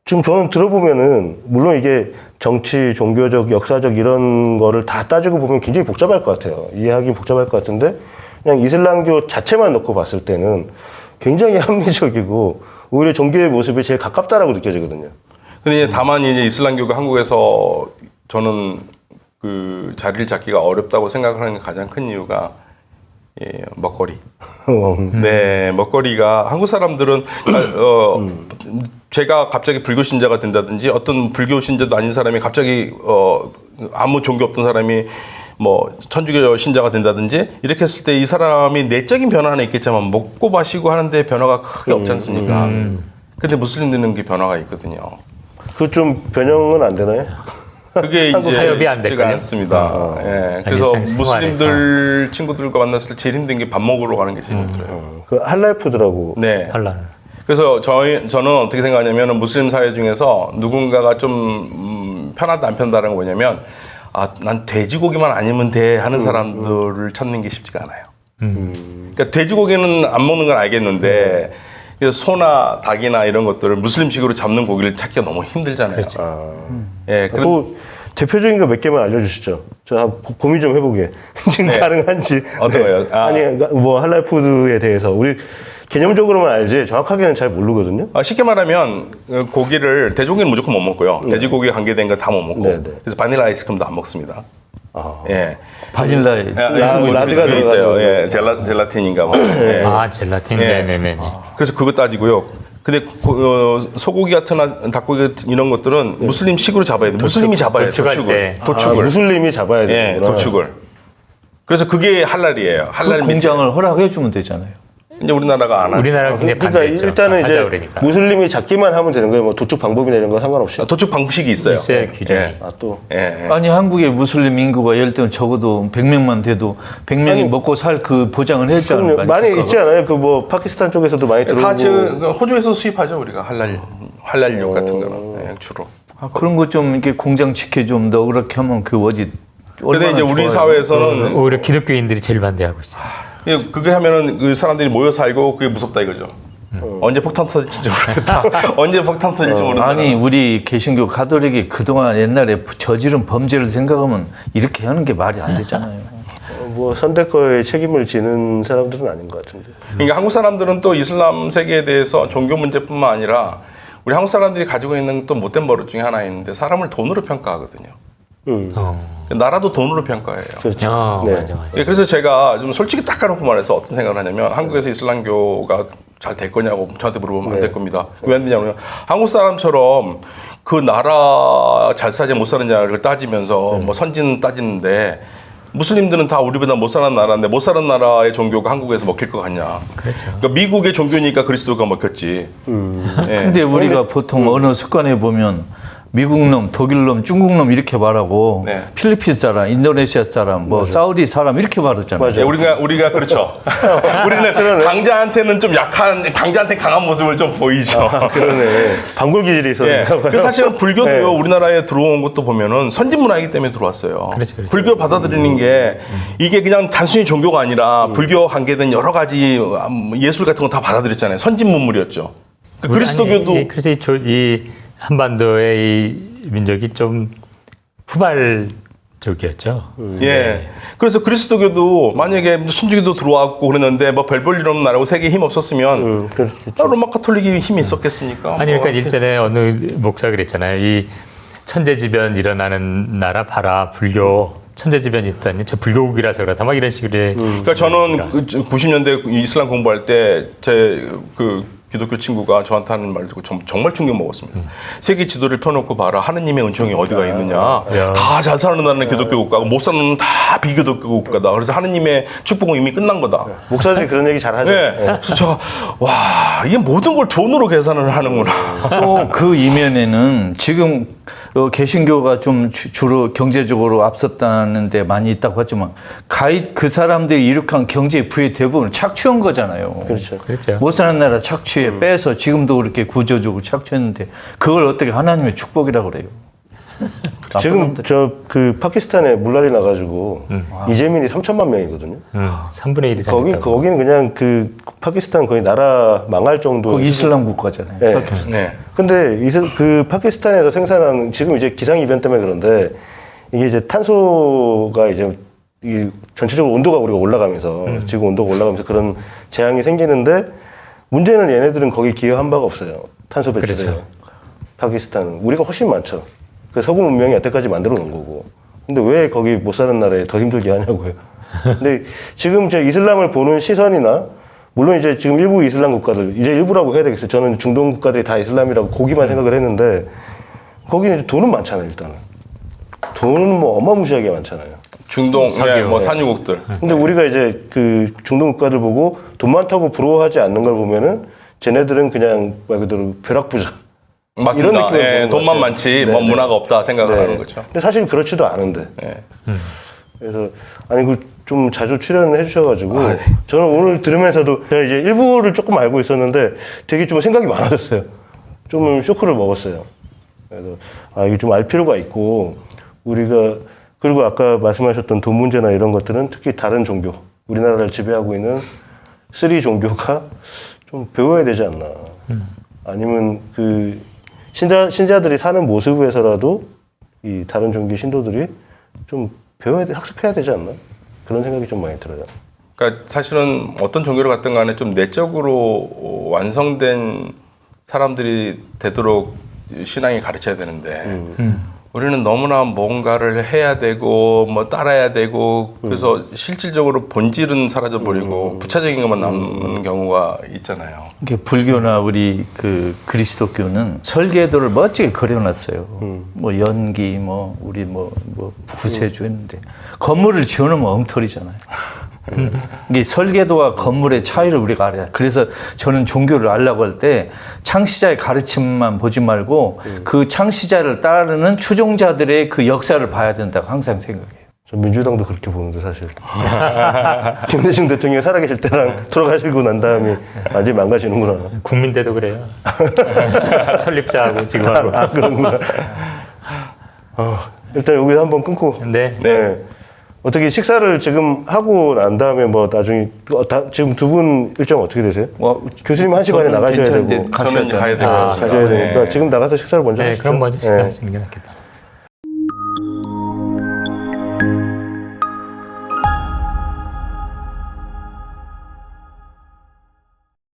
지금 저는 들어보면은 물론 이게 정치, 종교적, 역사적 이런 거를 다 따지고 보면 굉장히 복잡할 것 같아요. 이해하기 복잡할 것 같은데 그냥 이슬람교 자체만 놓고 봤을 때는 굉장히 합리적이고 오히려 종교의 모습이 제일 가깝다라고 느껴지거든요. 근데 이제 다만 이제 이슬람교가 한국에서 저는 그 자리를 잡기가 어렵다고 생각하는 가장 큰 이유가 예, 먹거리. 네, 먹거리가 한국 사람들은 아, 어, 제가 갑자기 불교 신자가 된다든지 어떤 불교 신자도 아닌 사람이 갑자기 어, 아무 종교 없던 사람이 뭐 천주교 신자가 된다든지 이렇게 했을 때 이 사람이 내적인 변화는 있겠지만 먹고 마시고 하는데 변화가 크게 없지 않습니까? 근데 무슬림들은 그 변화가 있거든요. 그 좀 변형은 안 되나요? 그게 이제 타협이 안 될걸요? 않습니다. 예, 그래서. 무슬림들 친구들과 만났을 때 제일 힘든 게 밥 먹으러 가는 게 제일 힘들어요. 그 할랄 푸드라고. 네. 환란을. 그래서 저희 저는 어떻게 생각하냐면 무슬림 사회 중에서 누군가가 좀 음, 편하다 안 편하다는 거 뭐냐면 아 난 돼지고기만 아니면 돼 하는 사람들을 찾는 게 쉽지가 않아요. 그러니까 돼지고기는 안 먹는 건 알겠는데 소나 닭이나 이런 것들을 무슬림식으로 잡는 고기를 찾기가 너무 힘들잖아요. 아. 예, 그런 뭐 대표적인 거 몇 개만 알려주시죠. 저 고- 고민 좀 해보게. 지금 네. 가능한지. 어떤 거요? 아. 니뭐 할랄푸드에 대해서 우리 개념적으로만 알지 정확하게는 잘 모르거든요. 아, 쉽게 말하면 어, 고기를 돼지고기는 무조건 못 먹고요. 돼지고기에 관계된 거 다 못 먹고 네, 네. 그래서 바닐라 아이스크림도 안 먹습니다. 아. 예. 바닐라에 예, 라- 라드가 그게 있대요. 들어가지고. 예, 젤라, 젤라틴인가 뭐. 예. 아 젤라틴 예. 네 네 네. 그래서 그거 따지고요. 근데 고- 어, 소고기 같은 한- 닭고기 같은 이런 것들은 무슬림식으로 잡아야 돼. 무슬림이 잡아야 돼. 도축을. 때. 아, 도축을. 무슬림이 잡아야 예, 되는구나. 도축을. 그래서 그게 할랄이에요. 그 할랄 밑에. 공장을 허락해 주면 되잖아요. 이제 우리나라가 안 하죠. 우리나라가 굉장히 그러니까 반대했죠. 일단은 이제 그러니까. 무슬림이 잡기만 하면 되는 거예요. 뭐 도축 방법이나 이런 거 상관없이. 아, 도축 방식이 있어요. 있어요, 규정이. 예. 아 또. 예, 예. 아니 한국의 무슬림 인구가 예를 들면 적어도 100명만 돼도 100명이 먹고 살 그 보장을. 않을까? 많이 있지 않아요? 그 뭐 파키스탄 쪽에서도 많이 들어오고. 다 지금 그 호주에서 수입하죠 우리가 할랄 할랄육 같은 거는 예, 주로. 아, 그런 거 좀 이렇게 공장 지켜 좀 더 그렇게 하면 그 어디 근데 이제 우리 좋아요. 사회에서는 오히려 기독교인들이 제일 반대하고 있어요. 예, 그게 하면은 그 사람들이 모여 살고 그게 무섭다 이거죠. 언제 폭탄 터질지 모르겠다. 언제 폭탄 터질지 모른다. 아니 우리 개신교 가톨릭이 그동안 옛날에 저지른 범죄를 생각하면 이렇게 하는 게 말이 안 되잖아요. 어, 뭐 선대거에 책임을 지는 사람들은 아닌 것 같은데. 그러니까 한국 사람들은 또 이슬람 세계에 대해서 종교 문제뿐만 아니라 우리 한국 사람들이 가지고 있는 또 못된 버릇 중에 하나 있는데 사람을 돈으로 평가하거든요. 음. 어. 나라도 돈으로 평가해요. 그렇죠. 어, 네. 맞아, 맞아. 예, 그래서 제가 좀 솔직히 딱 까놓고 말해서 어떤 생각을 하냐면 한국에서 이슬람교가 잘 될 거냐고 저한테 물어보면 안될 겁니다. 왜 안 되냐면 한국 사람처럼 그 나라 잘 사냐 못 사느냐를 따지면서 뭐 선진 따지는데 무슬림들은 다 우리보다 못 사는 나라인데 못 사는 나라의 종교가 한국에서 먹힐 것 같냐? 그렇죠. 그러니까 미국의 종교니까 그리스도가 먹혔지. 예. 근데 우리가 보통 언어 습관에 보면 미국 놈, 독일 놈, 중국 놈 이렇게 말하고 네. 필리핀 사람, 인도네시아 사람, 뭐 사우디 사람 이렇게 말하잖아요. 맞아요. 예, 우리가 우리가 그렇죠. 우리는 강자한테는 좀 약한 강자한테 강한 모습을 좀 보이죠. 그러네. 방골 기질이 예. 있었나 봐요. 그 사실은 불교도요 네. 우리나라에 들어온 것도 보면은 선진 문화이기 때문에 들어왔어요. 그렇죠, 그렇죠. 불교 받아들이는 게 이게 그냥 단순히 종교가 아니라 불교 관계된 여러 가지 음, 예술 같은 거 다 받아들였잖아요. 선진 문물이었죠. 그 그리스도교도 이- 그래서 이 한반도의 이 민족이 좀 후발적이었죠. 예. 그래서 그리스도교도 만약에 순주교도 들어왔고 그랬는데 뭐 별 볼 일 없는 나라고 세계에 힘 없었으면 음, 로마 카톨릭이 힘이 있었겠습니까? 아니 그러니까 뭐 일전에 어느 목사 그랬잖아요. 이 천재지변 일어나는 나라 봐라 불교 천재지변 있다니 저 불교국이라서 그렇다 막 이런 식으로 해. 그러니까 저는 그 90년대 이슬람 공부할 때 제그 기독교 친구가 저한테 하는 말 듣고 정- 정말 충격 먹었습니다. 세계 지도를 펴놓고 봐라. 하느님의 은총이 어디가 있느냐. 다 잘 사는 나라는 기독교 국가고 못 사는 다 비기독교 국가다. 그래서 하느님의 축복은 이미 끝난 거다. 목사들이 그런 얘기 잘 하죠. 네. 그래서 제가 와 이게 모든 걸 돈으로 계산을 하는구나. 또 그 이면에는 지금 어, 개신교가 좀 주- 주로 경제적으로 앞섰다는 데 많이 있다고 하지만 가입 그 사람들이 이룩한 경제 부의 대부분 착취한 거잖아요. 그렇죠. 그렇죠. 못 사는 나라 착취 에 빼서 지금도 그렇게 구조적으로 착취했는데 그걸 어떻게 하나님의 축복이라고 그래요? 지금. 저 그 파키스탄에 물난리 나가지고 이재민이 3천만 명이거든요. 음, 3분의 1이 거기 잠겼다고. 거기는 그냥 그 파키스탄 거의 나라 망할 정도. 거기 이슬람 국가잖아요. 네. 네. 근데 이슬- 그 파키스탄에서 생산하는 지금 이제 기상 이변 때문에 그런데 이게 이제 탄소가 이제 이 전체적으로 온도가 우리가 올라가면서 지구 온도가 올라가면서 그런 재앙이 생기는데 문제는 얘네들은 거기 기여한 바가 없어요. 탄소 배출에. 그렇죠. 파키스탄은 우리가 훨씬 많죠. 그 서구 문명이 여태까지 만들어 놓은 거고. 근데 왜 거기 못 사는 나라에 더 힘들게 하냐고요. 근데 지금 제 이슬람을 보는 시선이나 물론 이제 지금 일부 이슬람 국가들 이제 일부라고 해야 되겠어요. 저는 중동 국가들이 다 이슬람이라고 고기만 생각을 했는데 거기는 이제 돈은 많잖아요. 일단은 돈은 뭐 어마무시하게 많잖아요. 중동. 예, 뭐 네. 산유국들. 근데 우리가 이제 그 중동 국가들 보고 돈 많다고 부러워하지 않는 걸 보면은 쟤네들은 그냥 말 그대로 벼락부자. 맞습니다. 이런 느낌을 예, 돈만. 많지 네, 뭐 네. 문화가 없다 생각을 네. 하는 거죠. 근데 사실 그렇지도 않은데. 예. 그래서 아니 그 좀 자주 출연을 해주셔가지고 아, 네. 저는 오늘 들으면서도 제가 이제 일부를 조금 알고 있었는데 되게 좀 생각이 많아졌어요. 좀 쇼크를 먹었어요. 그래서 아 이게 좀 알 필요가 있고 우리가 그리고 아까 말씀하셨던 돈 문제나 이런 것들은 특히 다른 종교 우리나라를 지배하고 있는 three 종교가 좀 배워야 되지 않나. 아니면 그 신자 신자들이 사는 모습에서라도 이 다른 종교 신도들이 좀 배워야 돼, 학습해야 되지 않나 그런 생각이 좀 많이 들어요. 그러니까 사실은 어떤 종교를 갖든 간에 좀 내적으로 완성된 사람들이 되도록 신앙이 가르쳐야 되는데 우리는 너무나 뭔가를 해야 되고 뭐 따라야 되고 그래서 실질적으로 본질은 사라져 버리고 부차적인 것만 남는 경우가 있잖아요. 이게 불교나 우리 그 그리스도교는 설계도를 멋지게 그려놨어요. 뭐 연기, 뭐 우리 뭐, 뭐 구세주 했는데 건물을 지어놓으면 엉터리잖아요. 이게 설계도와 건물의 차이를 우리가 알아야 돼. 그래서 저는 종교를 알라고 할 때 창시자의 가르침만 보지 말고 그 창시자를 따르는 추종자들의 그 역사를 봐야 된다고 항상 생각해요. 저 민주당도 그렇게 보는데 사실 김대중 대통령이 살아계실 때랑 돌아가시고 난 다음에 완전히 망가지는구나. 국민대도 그래요. 설립자하고 지금하고. 아 그런구나. 어, 일단 여기서 한번 끊고. 네. 네. 어떻게 식사를 지금 하고 난 다음에 뭐 나중에 어, 다, 지금 두 분 일정 어떻게 되세요? 와, 교수님 한 시간에 저는 나가셔야 괜찮은데 되고 가셔야 저는. 가야 될것 아. 가셔야 네. 되니까 지금 나가서 식사를 먼저 네, 하시죠. 그럼 먼저 네. 시작하시는 게 낫겠다.